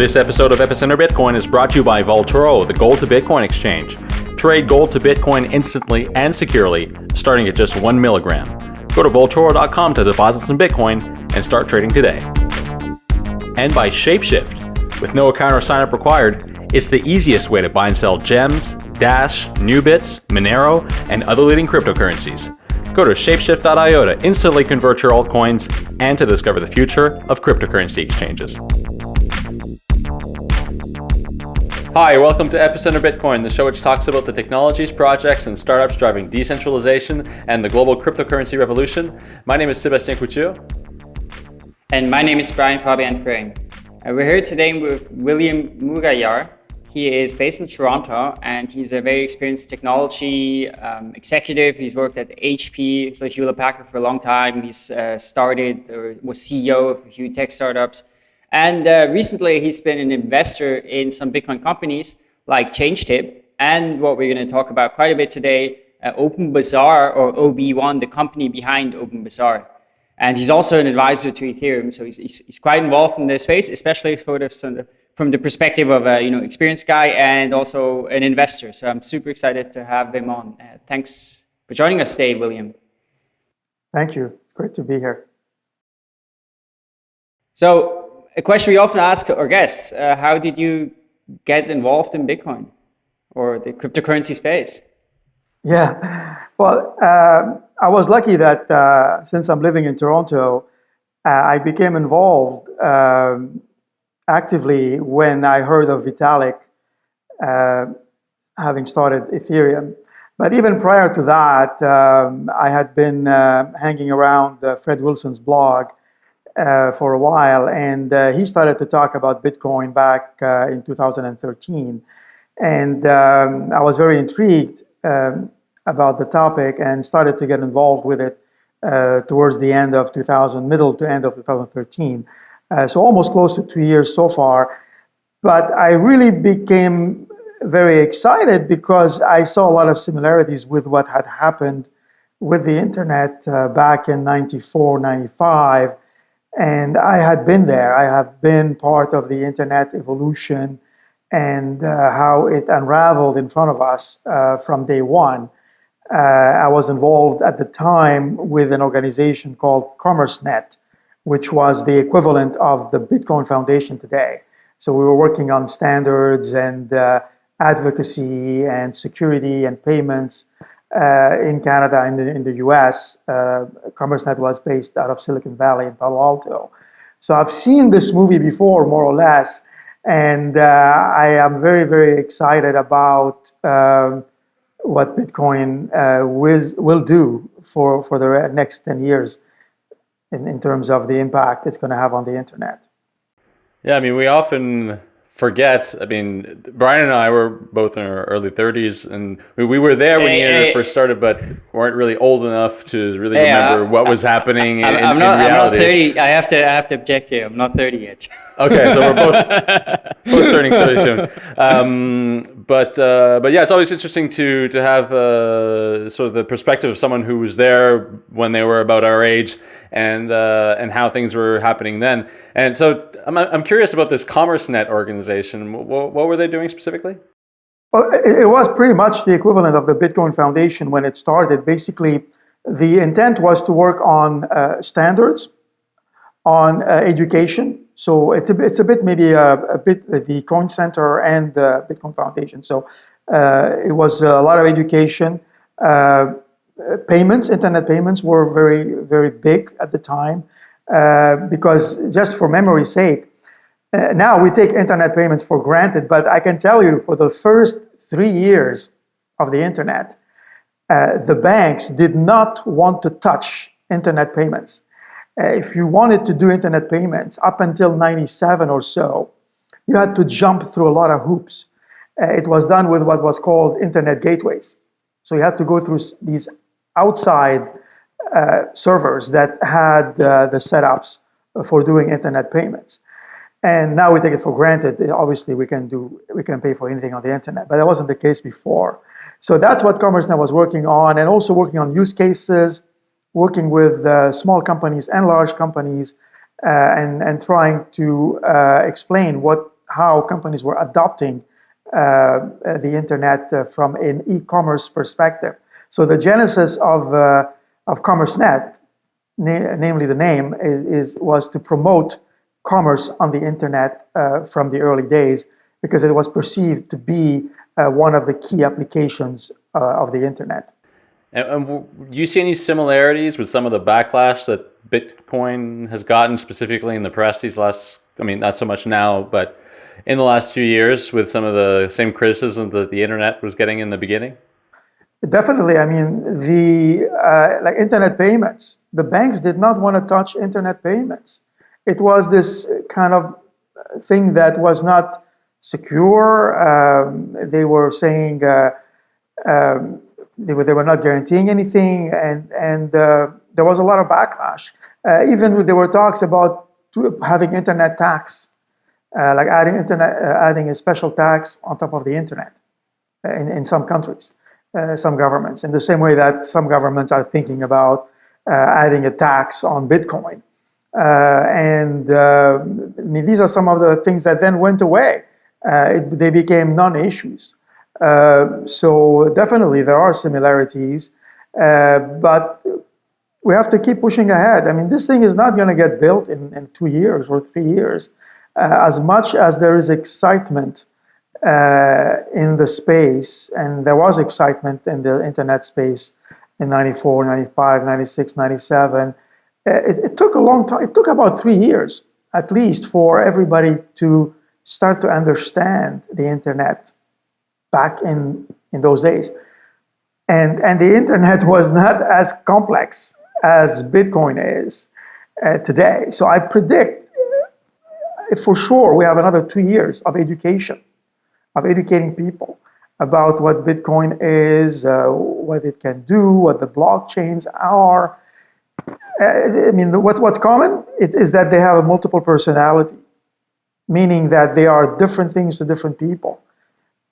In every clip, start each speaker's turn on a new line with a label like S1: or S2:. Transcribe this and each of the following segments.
S1: This episode of Epicenter Bitcoin is brought to you by Vaultoro, the gold to Bitcoin exchange. Trade gold to Bitcoin instantly and securely, starting at just one milligram. Go to Vaultoro.com to deposit some Bitcoin and start trading today. And by Shapeshift. With no account or sign up required, it's the easiest way to buy and sell gems, Dash, Nubits, Monero, and other leading cryptocurrencies. Go to shapeshift.io to instantly convert your altcoins and to discover the future of cryptocurrency exchanges. Hi, welcome to Epicenter Bitcoin, the show which talks about the technologies, projects, and startups driving decentralization and the global cryptocurrency revolution. My name is Sebastien Couture.
S2: And my name is Brian Fabian. Uh, we're here today with William Mougayar. He is based in Toronto and he's a very experienced technology um, executive. He's worked at HP, so Hewlett Packard for a long time. He's uh, started or was CEO of a few tech startups. And uh, recently, he's been an investor in some Bitcoin companies like ChangeTip. And what we're going to talk about quite a bit today, uh, OpenBazaar or OB1, the company behind OpenBazaar. And he's also an advisor to Ethereum. So he's, he's, he's quite involved in this space, especially sort of from the perspective of a you know experienced guy and also an investor. So I'm super excited to have him on. Uh, thanks for joining us today, William.
S3: Thank you. It's great to be here.
S2: So a question we often ask our guests, uh, how did you get involved in Bitcoin or the cryptocurrency space?
S3: Yeah, well, uh, I was lucky that uh, since I'm living in Toronto, uh, I became involved um, actively when I heard of Vitalik uh, having started Ethereum. But even prior to that, um, I had been uh, hanging around Fred Wilson's blog uh, for a while, and uh, he started to talk about Bitcoin back uh, in 2013. And um, I was very intrigued um, about the topic and started to get involved with it uh, towards the end of 2000, middle to end of 2013. Uh, so almost close to two years so far. But I really became very excited because I saw a lot of similarities with what had happened with the internet uh, back in 94, 95, and I had been there. I have been part of the internet evolution and uh, how it unraveled in front of us uh, from day one. Uh, I was involved at the time with an organization called CommerceNet, which was the equivalent of the Bitcoin Foundation today. So we were working on standards and uh, advocacy and security and payments uh, in Canada and in, in the US. Uh, CommerceNet was based out of Silicon Valley in Palo Alto. So I've seen this movie before, more or less, and uh, I am very, very excited about um, what Bitcoin uh, will, will do for, for the next 10 years in, in terms of the impact it's going to have on the internet.
S1: Yeah, I mean, we often forget. I mean, Brian and I were both in our early 30s, and we, we were there when hey, the internet hey. first started, but weren't really old enough to really hey, remember what was happening I, in,
S2: I'm not,
S1: in reality.
S2: I'm not 30. I have to I have to object here. I'm not 30 yet.
S1: okay, so we're both both turning 30 soon. Um, but uh, but yeah, it's always interesting to to have uh, sort of the perspective of someone who was there when they were about our age and uh, and how things were happening then. And so I'm, I'm curious about this CommerceNet organization. What, what were they doing specifically?
S3: Well, it, was pretty much the equivalent of the Bitcoin Foundation when it started. Basically, the intent was to work on uh, standards, on uh, education. So it's a, it's a bit maybe a, a bit the Coin Center and the Bitcoin Foundation. So uh, it was a lot of education. Uh, payments, internet payments were very, very big at the time uh, because just for memory's sake, uh, now we take internet payments for granted, but I can tell you for the first three years of the internet, uh, the banks did not want to touch internet payments. Uh, if you wanted to do internet payments up until 97 or so, you had to jump through a lot of hoops. Uh, it was done with what was called internet gateways. So you had to go through these outside uh, servers that had uh, the setups for doing internet payments. And now we take it for granted. Obviously, we can do we can pay for anything on the internet, but that wasn't the case before. So that's what CommerceNet was working on, and also working on use cases, working with uh, small companies and large companies, uh, and and trying to uh, explain what how companies were adopting the internet from an e-commerce perspective. So the genesis of, of CommerceNet, na namely the name, is, is, was to promote commerce on the internet uh, from the early days because it was perceived to be uh, one of the key applications uh, of the internet.
S1: And, and, do you see any similarities with some of the backlash that Bitcoin has gotten specifically in the press these last, I mean, not so much now, but in the last few years with some of the same criticism that the internet was getting in the beginning?
S3: Definitely. I mean, the uh, like internet payments, the banks did not want to touch internet payments. It was this kind of thing that was not secure. Um, they were saying uh, um, they, were, they were not guaranteeing anything, and, and uh, there was a lot of backlash. Uh, even there were talks about having internet tax, uh, like adding internet, uh, adding a special tax on top of the internet in, in some countries, some governments, in the same way that some governments are thinking about adding a tax on Bitcoin. Uh, and uh, I mean, these are some of the things that then went away. Uh, it, they became non-issues. So definitely there are similarities, but we have to keep pushing ahead. I mean, this thing is not going to get built in, in two years or three years. Uh, as much as there is excitement uh, in the space, and there was excitement in the internet space in 94, 95, 96, 97, uh, it, it, took a long time. It took about three years, at least, for everybody to start to understand the internet back in, in those days. And, and the internet was not as complex as Bitcoin is uh, today. So I predict uh, for sure we have another two years of education, of educating people about what Bitcoin is, uh, what it can do, what the blockchains are, uh, I mean, what, what's common is, is that they have a multiple personality, meaning that they are different things to different people.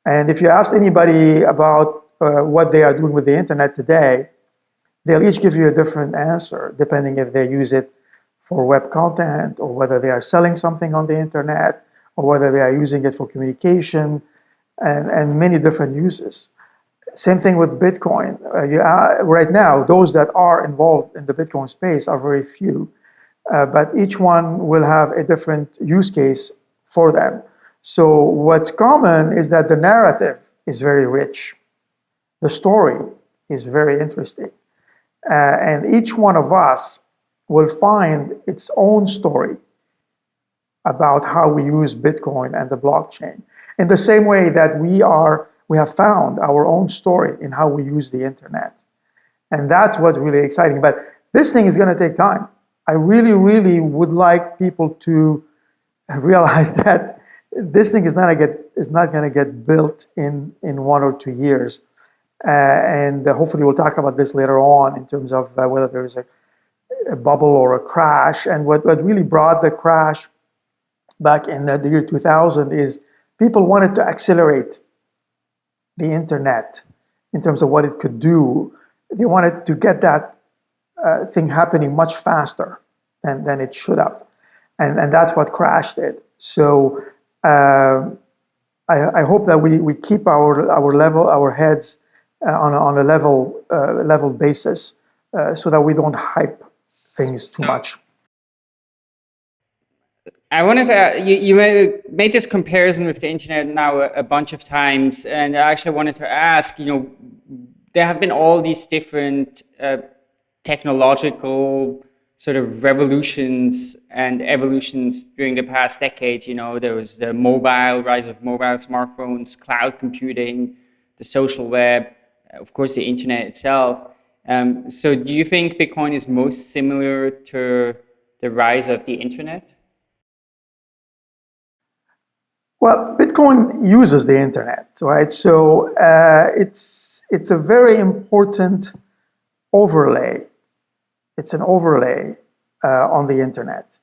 S3: And if you ask anybody about uh, what they are doing with the internet today, they'll each give you a different answer, depending if they use it for web content or whether they are selling something on the internet or whether they are using it for communication and, and many different uses. Same thing with Bitcoin. Uh, you, uh, right now, those that are involved in the Bitcoin space are very few, uh, but each one will have a different use case for them. So what's common is that the narrative is very rich. The story is very interesting. Uh, and each one of us will find its own story about how we use Bitcoin and the blockchain. In the same way that we are we have found our own story in how we use the internet. And that's what's really exciting. But this thing is going to take time. I really, really would like people to realize that this thing is not, get, is not going to get built in, in one or two years. Uh, and uh, hopefully we'll talk about this later on in terms of uh, whether there is a, a, bubble or a crash. And what, what really brought the crash back in the year 2000 is people wanted to accelerate the internet in terms of what it could do. They wanted to get that uh, thing happening much faster than, than it should have. And, and that's what crashed it. So uh, I, I hope that we, we keep our, our level, our heads uh, on, a, on a level, uh, level basis uh, so that we don't hype things too much.
S2: I wanted to, uh, you, you made this comparison with the internet now a, a, bunch of times, and I actually wanted to ask, you know, there have been all these different technological sort of revolutions and evolutions during the past decades. You know, there was the mobile, rise of mobile smartphones, cloud computing, the social web, of course, the internet itself. Um, so do you think Bitcoin is most similar to the rise of the internet?
S3: Well, Bitcoin uses the internet, right? So uh, it's, it's a very important overlay. It's an overlay uh, on the internet.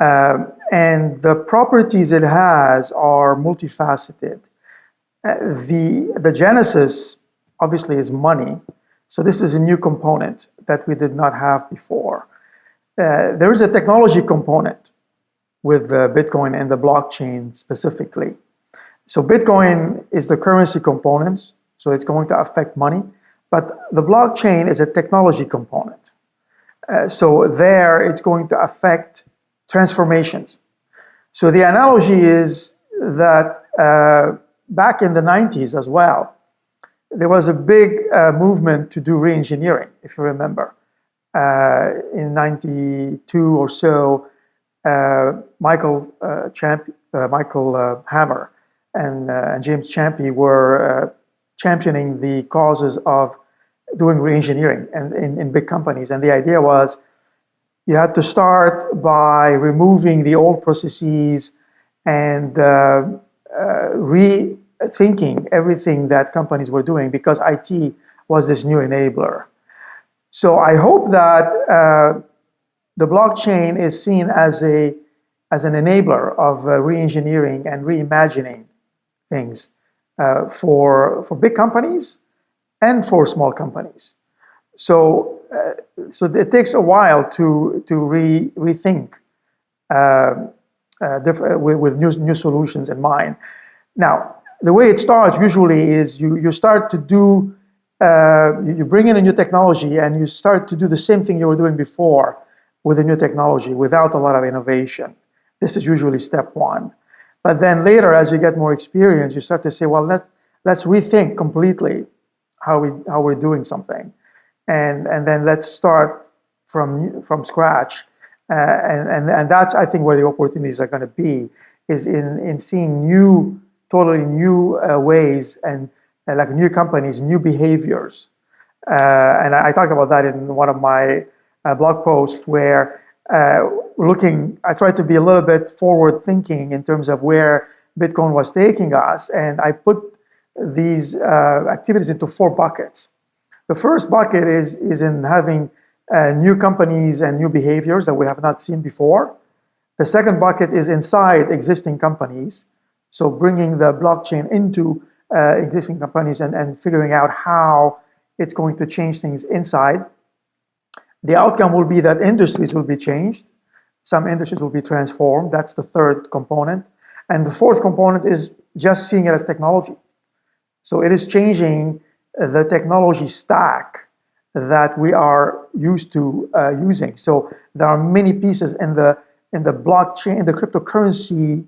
S3: Um, and the properties it has are multifaceted. Uh, the, the genesis, obviously, is money. So this is a new component that we did not have before. Uh, there is a technology component with Bitcoin and the blockchain specifically. So Bitcoin is the currency component, so it's going to affect money, but the blockchain is a technology component. Uh, so there it's going to affect transformations. So the analogy is that uh, back in the 90s as well, there was a big uh, movement to do re-engineering, if you remember. Uh, in 92 or so, uh, Michael, Champ Michael Hammer and, and, James Champy were championing the causes of doing re-engineering and in, in big companies. And the idea was you had to start by removing the old processes and uh, uh, rethinking everything that companies were doing because IT was this new enabler. So I hope that uh, the blockchain is seen as a as an enabler of uh, re-engineering and reimagining things uh, for for big companies and for small companies. So uh, so it takes a while to to re rethink uh, uh, with, with new, new solutions in mind. Now, the way it starts usually is you, you start to do, you bring in a new technology and you start to do the same thing you were doing before with a new technology without a lot of innovation. This is usually step one. But then later, as you get more experience, you start to say, well, let's, let's rethink completely how, we, how we're doing something. And, and then let's start from, from scratch uh, and, and, and that's, I think, where the opportunities are going to be, is in, in seeing new, totally new uh, ways and, and, like new companies, new behaviors. Uh, and I, I, talked about that in one of my uh, blog posts where uh, looking, I tried to be a little bit forward thinking in terms of where Bitcoin was taking us. And I put these uh, activities into four buckets. The first bucket is, is in having uh, new companies and new behaviors that we have not seen before. The second bucket is inside existing companies. So bringing the blockchain into uh, existing companies and, and figuring out how it's going to change things inside. The outcome will be that industries will be changed. Some industries will be transformed. That's the third component. And the fourth component is just seeing it as technology. So it is changing the technology stack that we are used to uh, using. So there are many pieces in the in the blockchain, in the cryptocurrency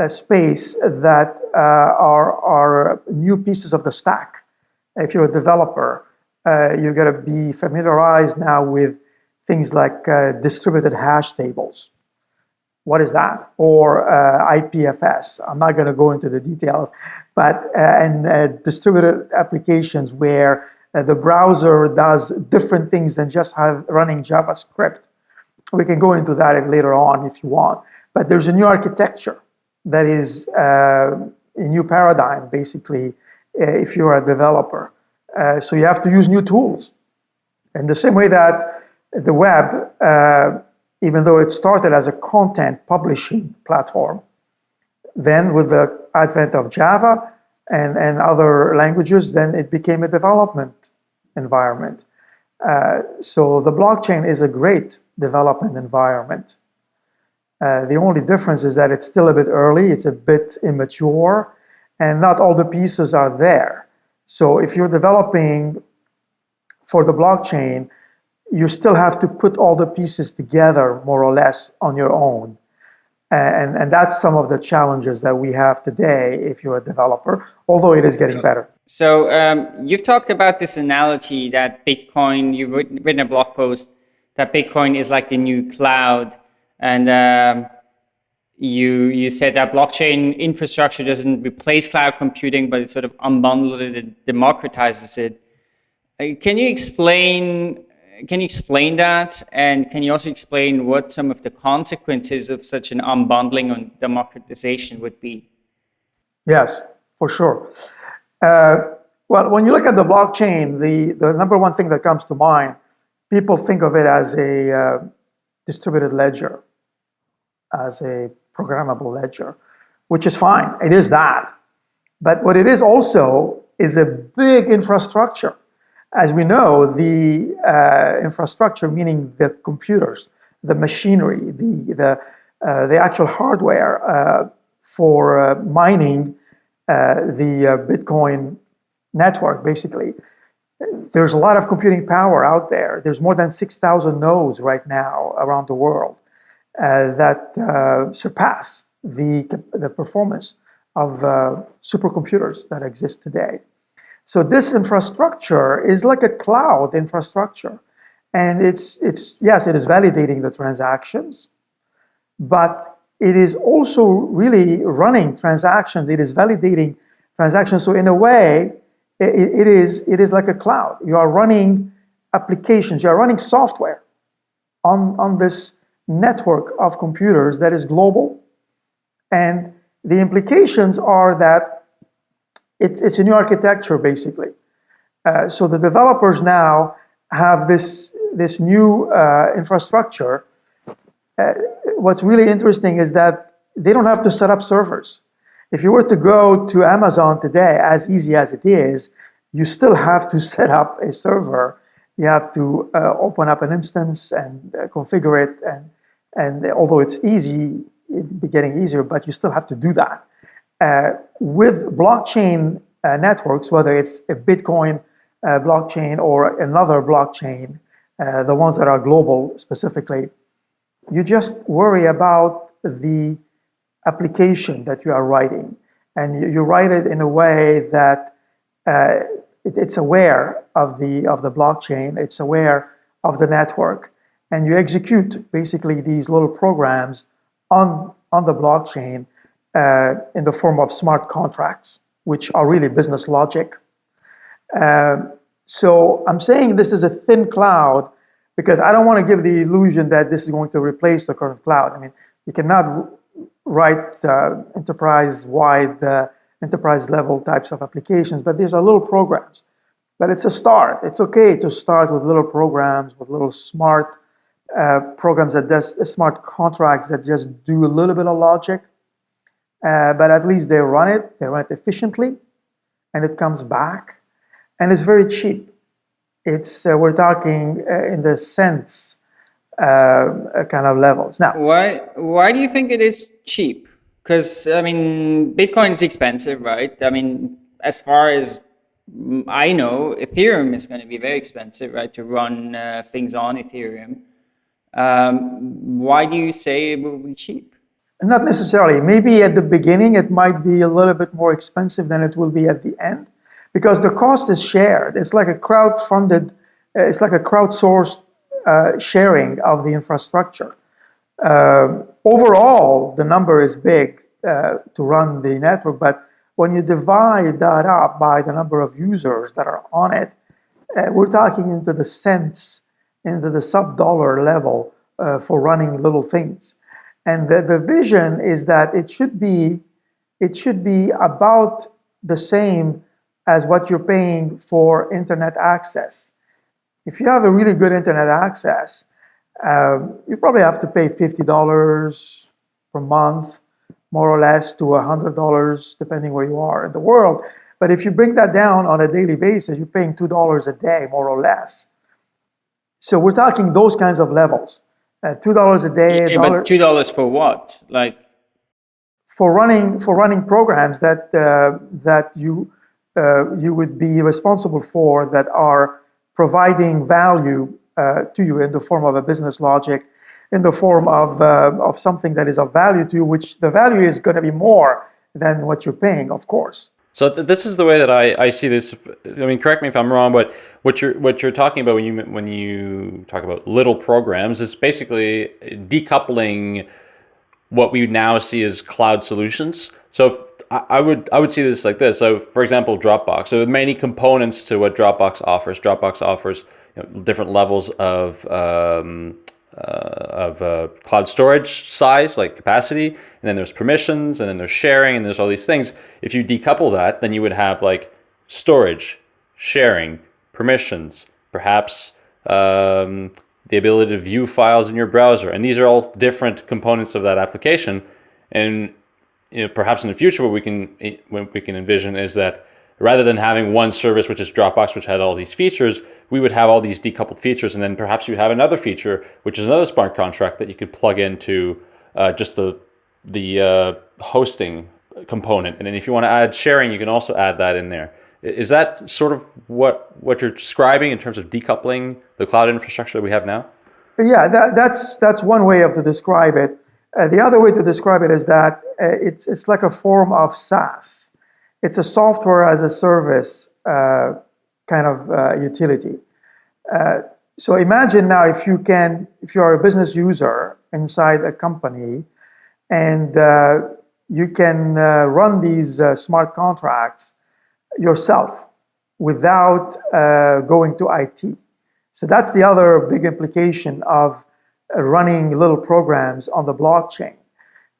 S3: uh, space that uh, are are new pieces of the stack. If you're a developer, uh, you're going to be familiarized now with things like uh, distributed hash tables. What is that? Or uh, IPFS. I'm not going to go into the details, but and distributed applications where uh, the browser does different things than just have running JavaScript. We can go into that later on if you want. But there's a new architecture that is uh, a new paradigm, basically, uh, if you're a developer. Uh, so you have to use new tools. In the same way that the web, uh, even though it started as a content publishing platform, then with the advent of Java, and, and other languages, then it became a development environment. Uh, so the blockchain is a great development environment. Uh, the only difference is that it's still a bit early, it's a bit immature, and not all the pieces are there. So if you're developing for the blockchain, you still have to put all the pieces together more or less on your own. And, and that's some of the challenges that we have today if you're a developer, although it is getting better.
S2: So um, you've talked about this analogy that Bitcoin, you've written a blog post, that Bitcoin is like the new cloud. And um, you, you said that blockchain infrastructure doesn't replace cloud computing, but it sort of unbundles it and democratizes it. Uh, can you explain can you explain that? And can you also explain what some of the consequences of such an unbundling and democratization would be?
S3: Yes, for sure. Uh, well, when you look at the blockchain, the, the number one thing that comes to mind, people think of it as a uh, distributed ledger, as a programmable ledger, which is fine. It is that. But what it is also is a big infrastructure as we know, the uh, infrastructure, meaning the computers, the machinery, the, the uh, the actual hardware uh, for uh, mining the Bitcoin network, basically. There's a lot of computing power out there. There's more than 6,000 nodes right now around the world that surpass the, the performance of uh, supercomputers that exist today. So this infrastructure is like a cloud infrastructure. And it's, it's yes, it is validating the transactions, but it is also really running transactions. It is validating transactions. So in a way, it, it, is, it is like a cloud. You are running applications, you are running software on, on this network of computers that is global. And the implications are that it's, it's a new architecture, basically. Uh, so the developers now have this, this new uh, infrastructure. Uh, what's really interesting is that they don't have to set up servers. If you were to go to Amazon today, as easy as it is, you still have to set up a server. You have to uh, open up an instance and uh, configure it. And, and although it's easy, be getting easier, but you still have to do that. Uh, with blockchain uh, networks, whether it's a Bitcoin uh, blockchain or another blockchain, the ones that are global specifically, you just worry about the application that you are writing. And you, you write it in a way that uh, it, it's aware of the, of the blockchain, it's aware of the network. And you execute basically these little programs on, on the blockchain uh, in the form of smart contracts, which are really business logic. Uh, so I'm saying this is a thin cloud because I don't want to give the illusion that this is going to replace the current cloud. I mean, you cannot write uh, enterprise-wide, uh, enterprise-level types of applications, but these are little programs. But it's a start. It's okay to start with little programs, with little smart uh, programs that does smart contracts that just do a little bit of logic, uh, but at least they run it, they run it efficiently, and it comes back, and it's very cheap. It's uh, we're talking uh, in the cents uh, kind of levels. Now,
S2: why why do you think it is cheap? Because I mean, Bitcoin is expensive, right? I mean, as far as I know, Ethereum is going to be very expensive, right, to run things on Ethereum. Um, why do you say it will be cheap?
S3: Not necessarily. Maybe at the beginning it might be a little bit more expensive than it will be at the end because the cost is shared. It's like a crowd-funded, uh, it's like a crowdsourced uh, sharing of the infrastructure. Uh, overall, the number is big uh, to run the network, but when you divide that up by the number of users that are on it, uh, we're talking into the cents into the sub-dollar level uh, for running little things. And the, the vision is that it should be it should be about the same as what you're paying for internet access. If you have a really good internet access, um, you probably have to pay $50 per month, more or less, to $100, depending where you are in the world. But if you bring that down on a daily basis, you're paying $2 a day, more or less. So we're talking those kinds of levels. Uh, two dollars a day.
S2: Yeah, but two dollars for what? Like
S3: for running for running programs that uh, that you uh, you would be responsible for that are providing value uh, to you in the form of a business logic, in the form of uh, of something that is of value to you, which the value is going to be more than what you're paying, of course.
S1: So th this is the way that I, I see this. I mean, correct me if I'm wrong, but what you're what you're talking about when you when you talk about little programs is basically decoupling what we now see as cloud solutions. So if, I would I would see this like this. So for example, Dropbox. So many components to what Dropbox offers. Dropbox offers you know, different levels of um, of uh, cloud storage size, like capacity, and then there's permissions, and then there's sharing, and there's all these things. If you decouple that, then you would have like storage, sharing, permissions, perhaps um, the ability to view files in your browser, and these are all different components of that application. And you know, perhaps in the future, what we can what we can envision is that rather than having one service, which is Dropbox, which had all these features, we would have all these decoupled features. And then perhaps you have another feature, which is another smart contract that you could plug into uh, just the the uh, hosting component, and then if you want to add sharing, you can also add that in there. Is that sort of what what you're describing in terms of decoupling the cloud infrastructure that we have now?
S3: Yeah, that, that's that's one way of to describe it. Uh, the other way to describe it is that uh, it's it's like a form of SaaS. It's a software as a service uh, kind of uh, utility. Uh, so imagine now if you can, if you are a business user inside a company, and uh, you can run these smart contracts yourself without going to IT. So that's the other big implication of running little programs on the blockchain.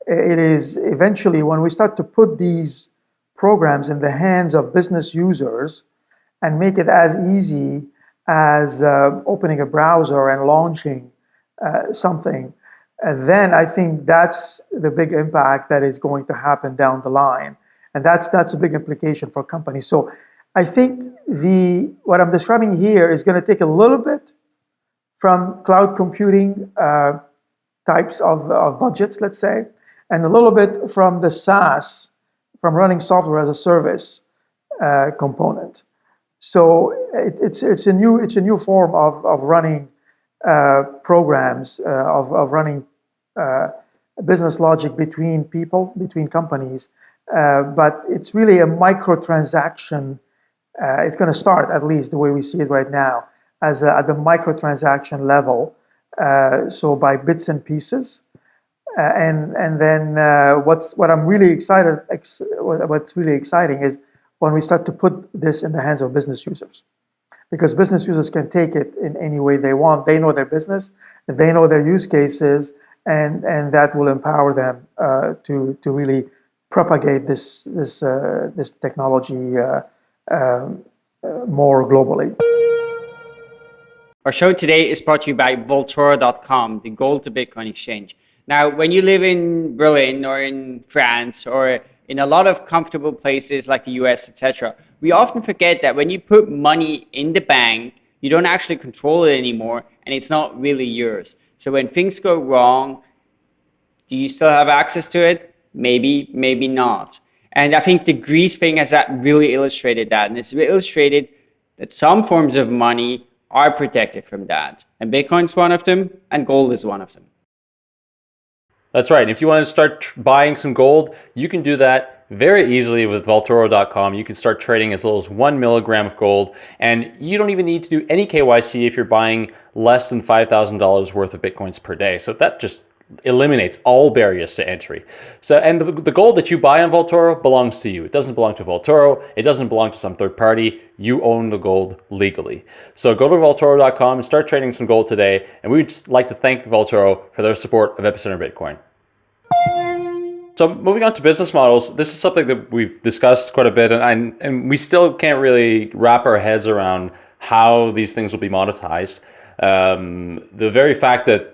S3: It is eventually when we start to put these programs in the hands of business users and make it as easy as uh, opening a browser and launching uh, something, and then I think that's the big impact that is going to happen down the line. And that's, that's a big implication for companies. So I think the, what I'm describing here is going to take a little bit from cloud computing uh, types of, of budgets, let's say, and a little bit from the SaaS, from running software as a service uh, component. So it, it's, it's, a new, it's a new form of, of running uh, programs, uh, of, of running uh, business logic between people, between companies, uh, but it's really a microtransaction. it's going to start, at least the way we see it right now, as a, at the microtransaction level, uh, so by bits and pieces. Uh, and and then uh, what's what I'm really excited ex what's really exciting is when we start to put this in the hands of business users, because business users can take it in any way they want. They know their business, they know their use cases, and and that will empower them uh, to to really propagate this this uh, this technology uh, um, more globally.
S2: Our show today is brought to you by Vaultoro.com, the gold to Bitcoin exchange. Now, when you live in Berlin or in France or in a lot of comfortable places like the US, etc., we often forget that when you put money in the bank, you don't actually control it anymore and it's not really yours. So when things go wrong, do you still have access to it? Maybe, maybe not. And I think the Greece thing has that really illustrated that. And it's illustrated that some forms of money are protected from that. And Bitcoin's one of them, and gold is one of them.
S1: That's right. If you want to start buying some gold, you can do that very easily with Vaultoro.com. You can start trading as little as one milligram of gold, and you don't even need to do any KYC if you're buying less than $5,000 worth of Bitcoins per day. So that just eliminates all barriers to entry. So, and the, the, gold that you buy on Vaultoro belongs to you. It doesn't belong to Vaultoro. It doesn't belong to some third party. You own the gold legally. So go to Vaultoro.com and start trading some gold today. And we'd just like to thank Vaultoro for their support of Epicenter Bitcoin. So moving on to business models, this is something that we've discussed quite a bit, and, I, and we still can't really wrap our heads around how these things will be monetized. Um, the very fact that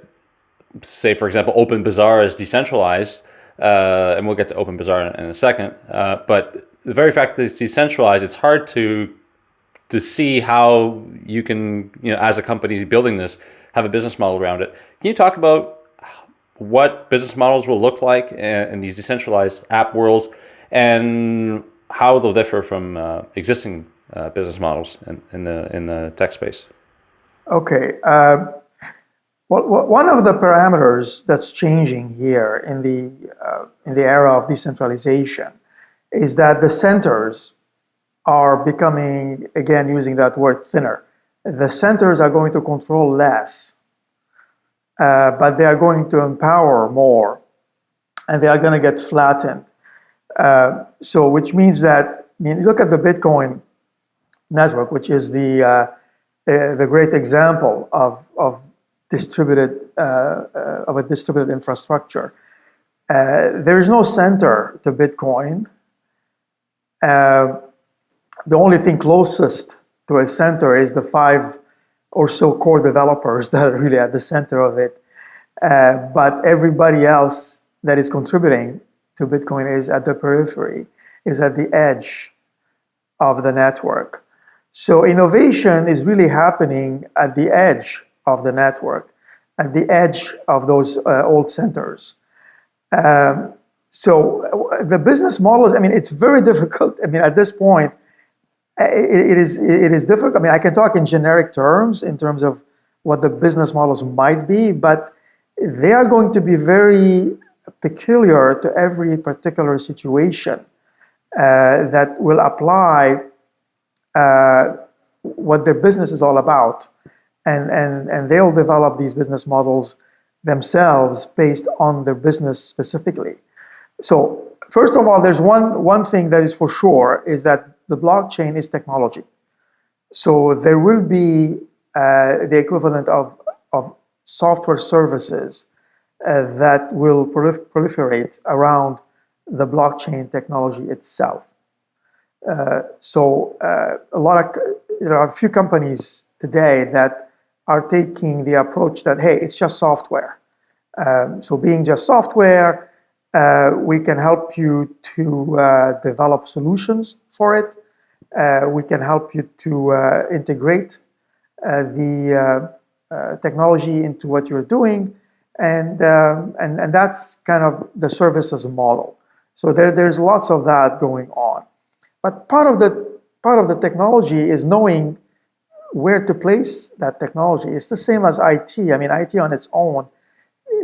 S1: say, for example, OpenBazaar is decentralized, uh, and we'll get to OpenBazaar in, in a second, uh, but the very fact that it's decentralized, it's hard to to see how you can, you know, as a company building this, have a business model around it. Can you talk about what business models will look like in, in these decentralized app worlds and how they'll differ from uh, existing uh, business models in, in, the in the tech space?
S3: Okay. Well, one of the parameters that's changing here in the, uh, in the era of decentralization is that the centers are becoming, again, using that word thinner. The centers are going to control less, uh, but they are going to empower more, and they are going to get flattened. Uh, so, which means that, I mean, look at the Bitcoin network, which is the, uh, uh the great example of, of distributed uh, uh, of a distributed infrastructure. Uh, there is no center to Bitcoin. the only thing closest to a center is the five or so core developers that are really at the center of it. Uh, but everybody else that is contributing to Bitcoin is at the periphery, is at the edge of the network. So innovation is really happening at the edge of the network, at the edge of those uh, old centers. Um, so the business models, I mean, it's very difficult. I mean, at this point, it, it is it is difficult. I mean, I can talk in generic terms in terms of what the business models might be, but they are going to be very peculiar to every particular situation uh, that will apply uh, what their business is all about. And, and, and they'll develop these business models themselves based on their business specifically. So first of all, there's one, one thing that is for sure is that the blockchain is technology. So there will be uh, the equivalent of, of software services uh, that will prolif proliferate around the blockchain technology itself. Uh, so uh, a lot of, there are a few companies today that are taking the approach that, hey, it's just software. Um, so being just software, uh, we can help you to uh, develop solutions for it. Uh, we can help you to uh, integrate the technology into what you're doing. And, um, and, and that's kind of the services model. So there, there's lots of that going on. But part of the part of the technology is knowing where to place that technology. It's the same as IT. I mean, IT on its own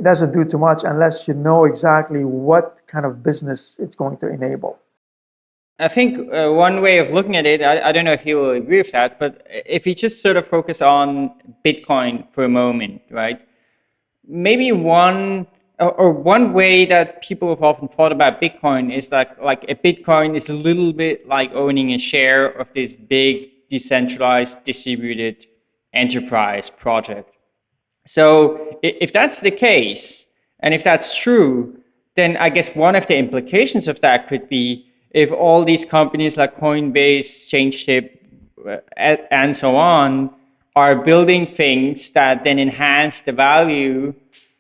S3: doesn't do too much unless you know exactly what kind of business it's going to enable.
S2: I think uh, one way of looking at it, I, I, don't know if you will agree with that, but if you just sort of focus on Bitcoin for a moment, right? Maybe one or one way that people have often thought about Bitcoin is that like a Bitcoin is a little bit like owning a share of this big decentralized distributed enterprise project. So if that's the case, and if that's true, then I guess one of the implications of that could be if all these companies like Coinbase, ChangeTip, uh, and so on are building things that then enhance the value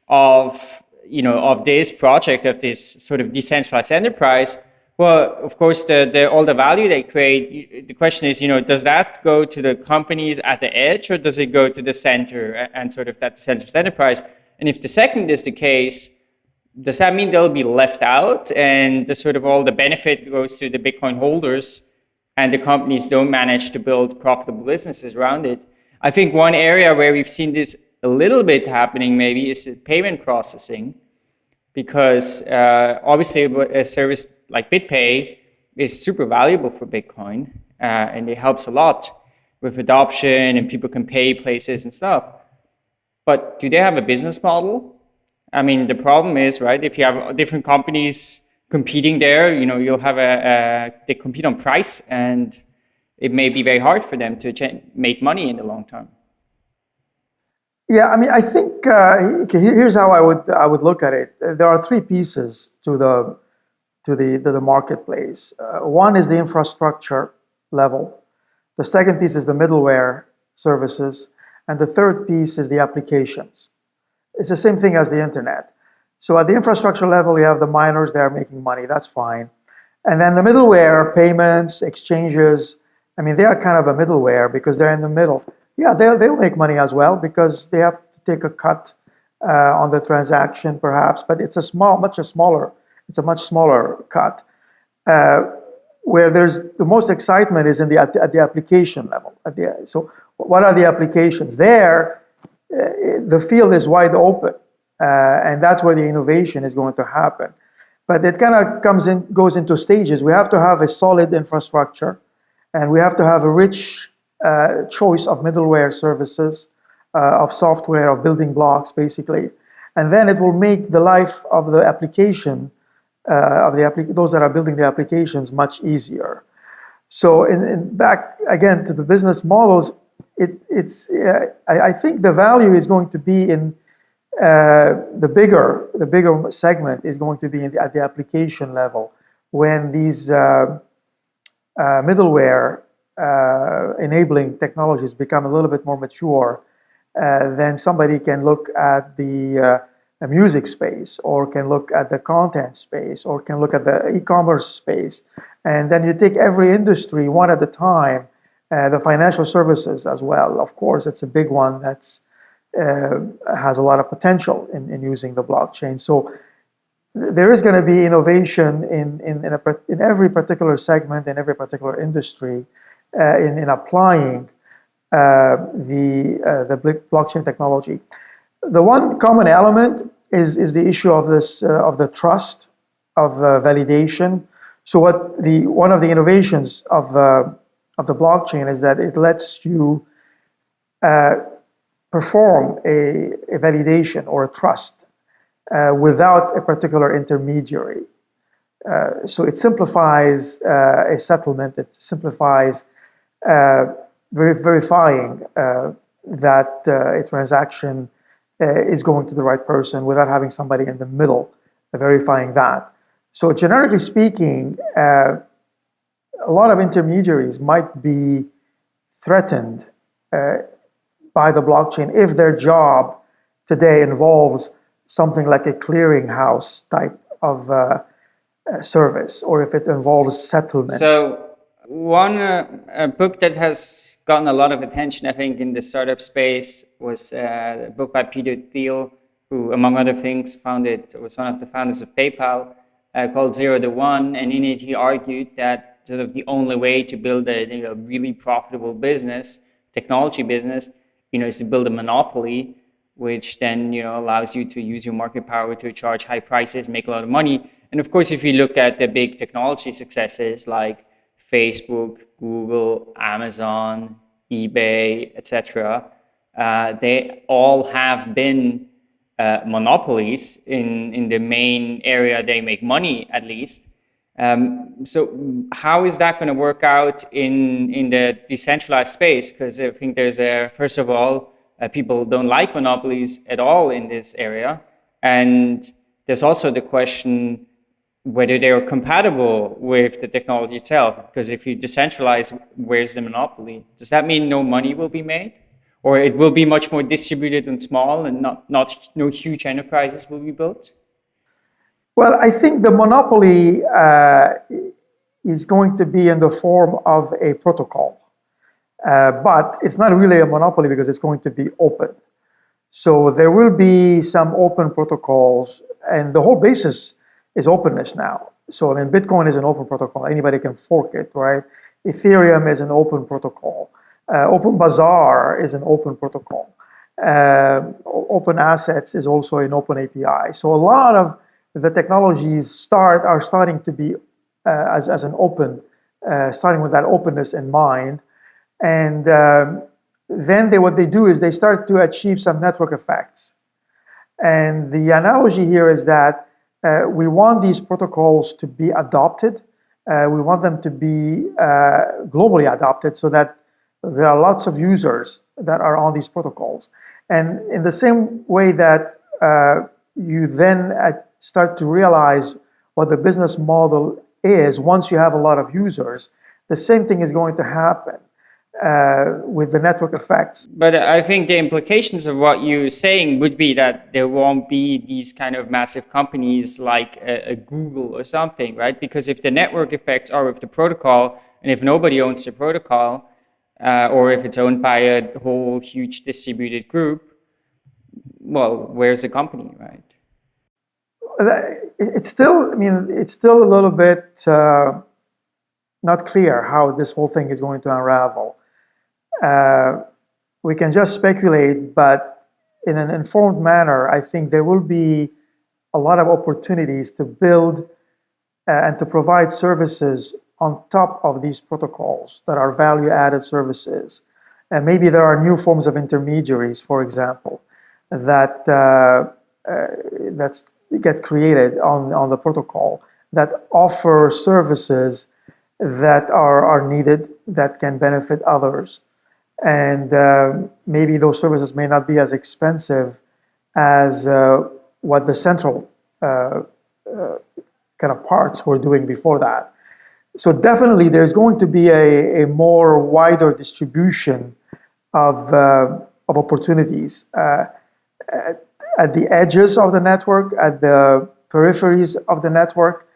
S2: of you know, of this project, of this sort of decentralized enterprise, well, of course, the, the, all the value they create, the question is, you know, does that go to the companies at the edge or does it go to the center and sort of that decentralized enterprise? And if the second is the case, does that mean they'll be left out and the sort of all the benefit goes to the Bitcoin holders and the companies don't manage to build profitable businesses around it? I think one area where we've seen this a little bit happening maybe is payment processing because uh, obviously a service like BitPay is super valuable for Bitcoin uh, and it helps a lot with adoption and people can pay places and stuff. But do they have a business model? I mean, the problem is, right, if you have different companies competing there, you know, you'll have a, a they compete on price and it may be very hard for them to make money in the long term.
S3: Yeah, I mean, I think uh, here's how I would I would look at it. There are three pieces to the to the to the marketplace. Uh, one is the infrastructure level. The second piece is the middleware services, and the third piece is the applications. It's the same thing as the internet. So at the infrastructure level, you have the miners; they are making money. That's fine. And then the middleware, payments, exchanges. I mean, they are kind of a middleware because they're in the middle yeah, they'll, they'll make money as well because they have to take a cut uh, on the transaction perhaps, but it's a small, much a smaller, it's a much smaller cut. Uh, where there's the most excitement is in the, at, the, at the application level. At the, so what are the applications? There, uh, the field is wide open, uh, and that's where the innovation is going to happen. But it kind of comes in, goes into stages. We have to have a solid infrastructure, and we have to have a rich uh, choice of middleware services, uh, of software, of building blocks, basically. And then it will make the life of the application, uh, of the those that are building the applications, much easier. So in, in back, again, to the business models, it, it's, uh, I, I, think the value is going to be in uh, the bigger, the bigger segment is going to be the, at the application level when these uh, middleware uh, enabling technologies become a little bit more mature, uh, then somebody can look at the, the, music space or can look at the content space or can look at the e-commerce space. And then you take every industry one at a time, uh, the financial services as well. Of course, it's a big one that's uh, has a lot of potential in, in using the blockchain. So there is going to be innovation in, in, in, a, in, every particular segment, in every particular industry, uh, in, in applying uh, the, uh, the blockchain technology. The one common element is, is the issue of, this, uh, of the trust, of validation. So what the, one of the innovations of, of the blockchain is that it lets you uh, perform a, a, validation or a trust uh, without a particular intermediary. Uh, so it simplifies uh, a settlement, it simplifies uh, ver verifying uh, that a transaction is going to the right person without having somebody in the middle verifying that. So generically speaking, a lot of intermediaries might be threatened uh, by the blockchain if their job today involves something like a clearinghouse type of uh, uh, service or if it involves settlement.
S2: So one uh, book that has gotten a lot of attention, I think, in the startup space was uh, a book by Peter Thiel, who, among other things, founded was one of the founders of PayPal, uh, called Zero to One. And in it, he argued that sort of the only way to build a you know, really profitable business, technology business, you know, is to build a monopoly which then you know allows you to use your market power to charge high prices, make a lot of money. And of course, if you look at the big technology successes like Facebook, Google, Amazon, eBay, etc., uh, they all have been uh, monopolies in in the main area they make money at least. Um, so how is that going to work out in in the decentralized space? Because I think there's a first of all uh, people don't like monopolies at all in this area. And there's also the question whether they are compatible with the technology itself. Because if you decentralize, where's the monopoly? Does that mean no money will be made? Or it will be much more distributed and small and not, not no huge enterprises will be built?
S3: Well, I think the monopoly uh, is going to be in the form of a protocol. Uh, but it's not really a monopoly because it's going to be open. So there will be some open protocols and the whole basis is openness now. So I mean, Bitcoin is an open protocol. Anybody can fork it, right? Ethereum is an open protocol. Uh, open Bazaar is an open protocol. Uh, open Assets is also an open API. So a lot of the technologies start are starting to be uh, as, as an open, uh, starting with that openness in mind. And um, then they, what they do is they start to achieve some network effects. And the analogy here is that uh, we want these protocols to be adopted. Uh, we want them to be uh, globally adopted so that there are lots of users that are on these protocols. And in the same way that uh, you then uh, start to realize what the business model is once you have a lot of users, the same thing is going to happen uh, with the network effects.
S2: But I think the implications of what you're saying would be that there won't be these kind of massive companies like a, a Google or something, right? Because if the network effects are with the protocol, and if nobody owns the protocol, uh, or if it's owned by a whole huge distributed group, well, where's the company, right?
S3: It's still, I mean, it's still a little bit uh, not clear how this whole thing is going to unravel. Uh, we can just speculate, but in an informed manner, I think there will be a lot of opportunities to build uh, and to provide services on top of these protocols that are value-added services. And maybe there are new forms of intermediaries, for example, that uh, uh, get created on, on the protocol that offer services that are, are needed that can benefit others and uh, maybe those services may not be as expensive as uh, what the central uh, uh, kind of parts were doing before that. So definitely there's going to be a, a more wider distribution of, uh, of opportunities at, at the edges of the network, at the peripheries of the network,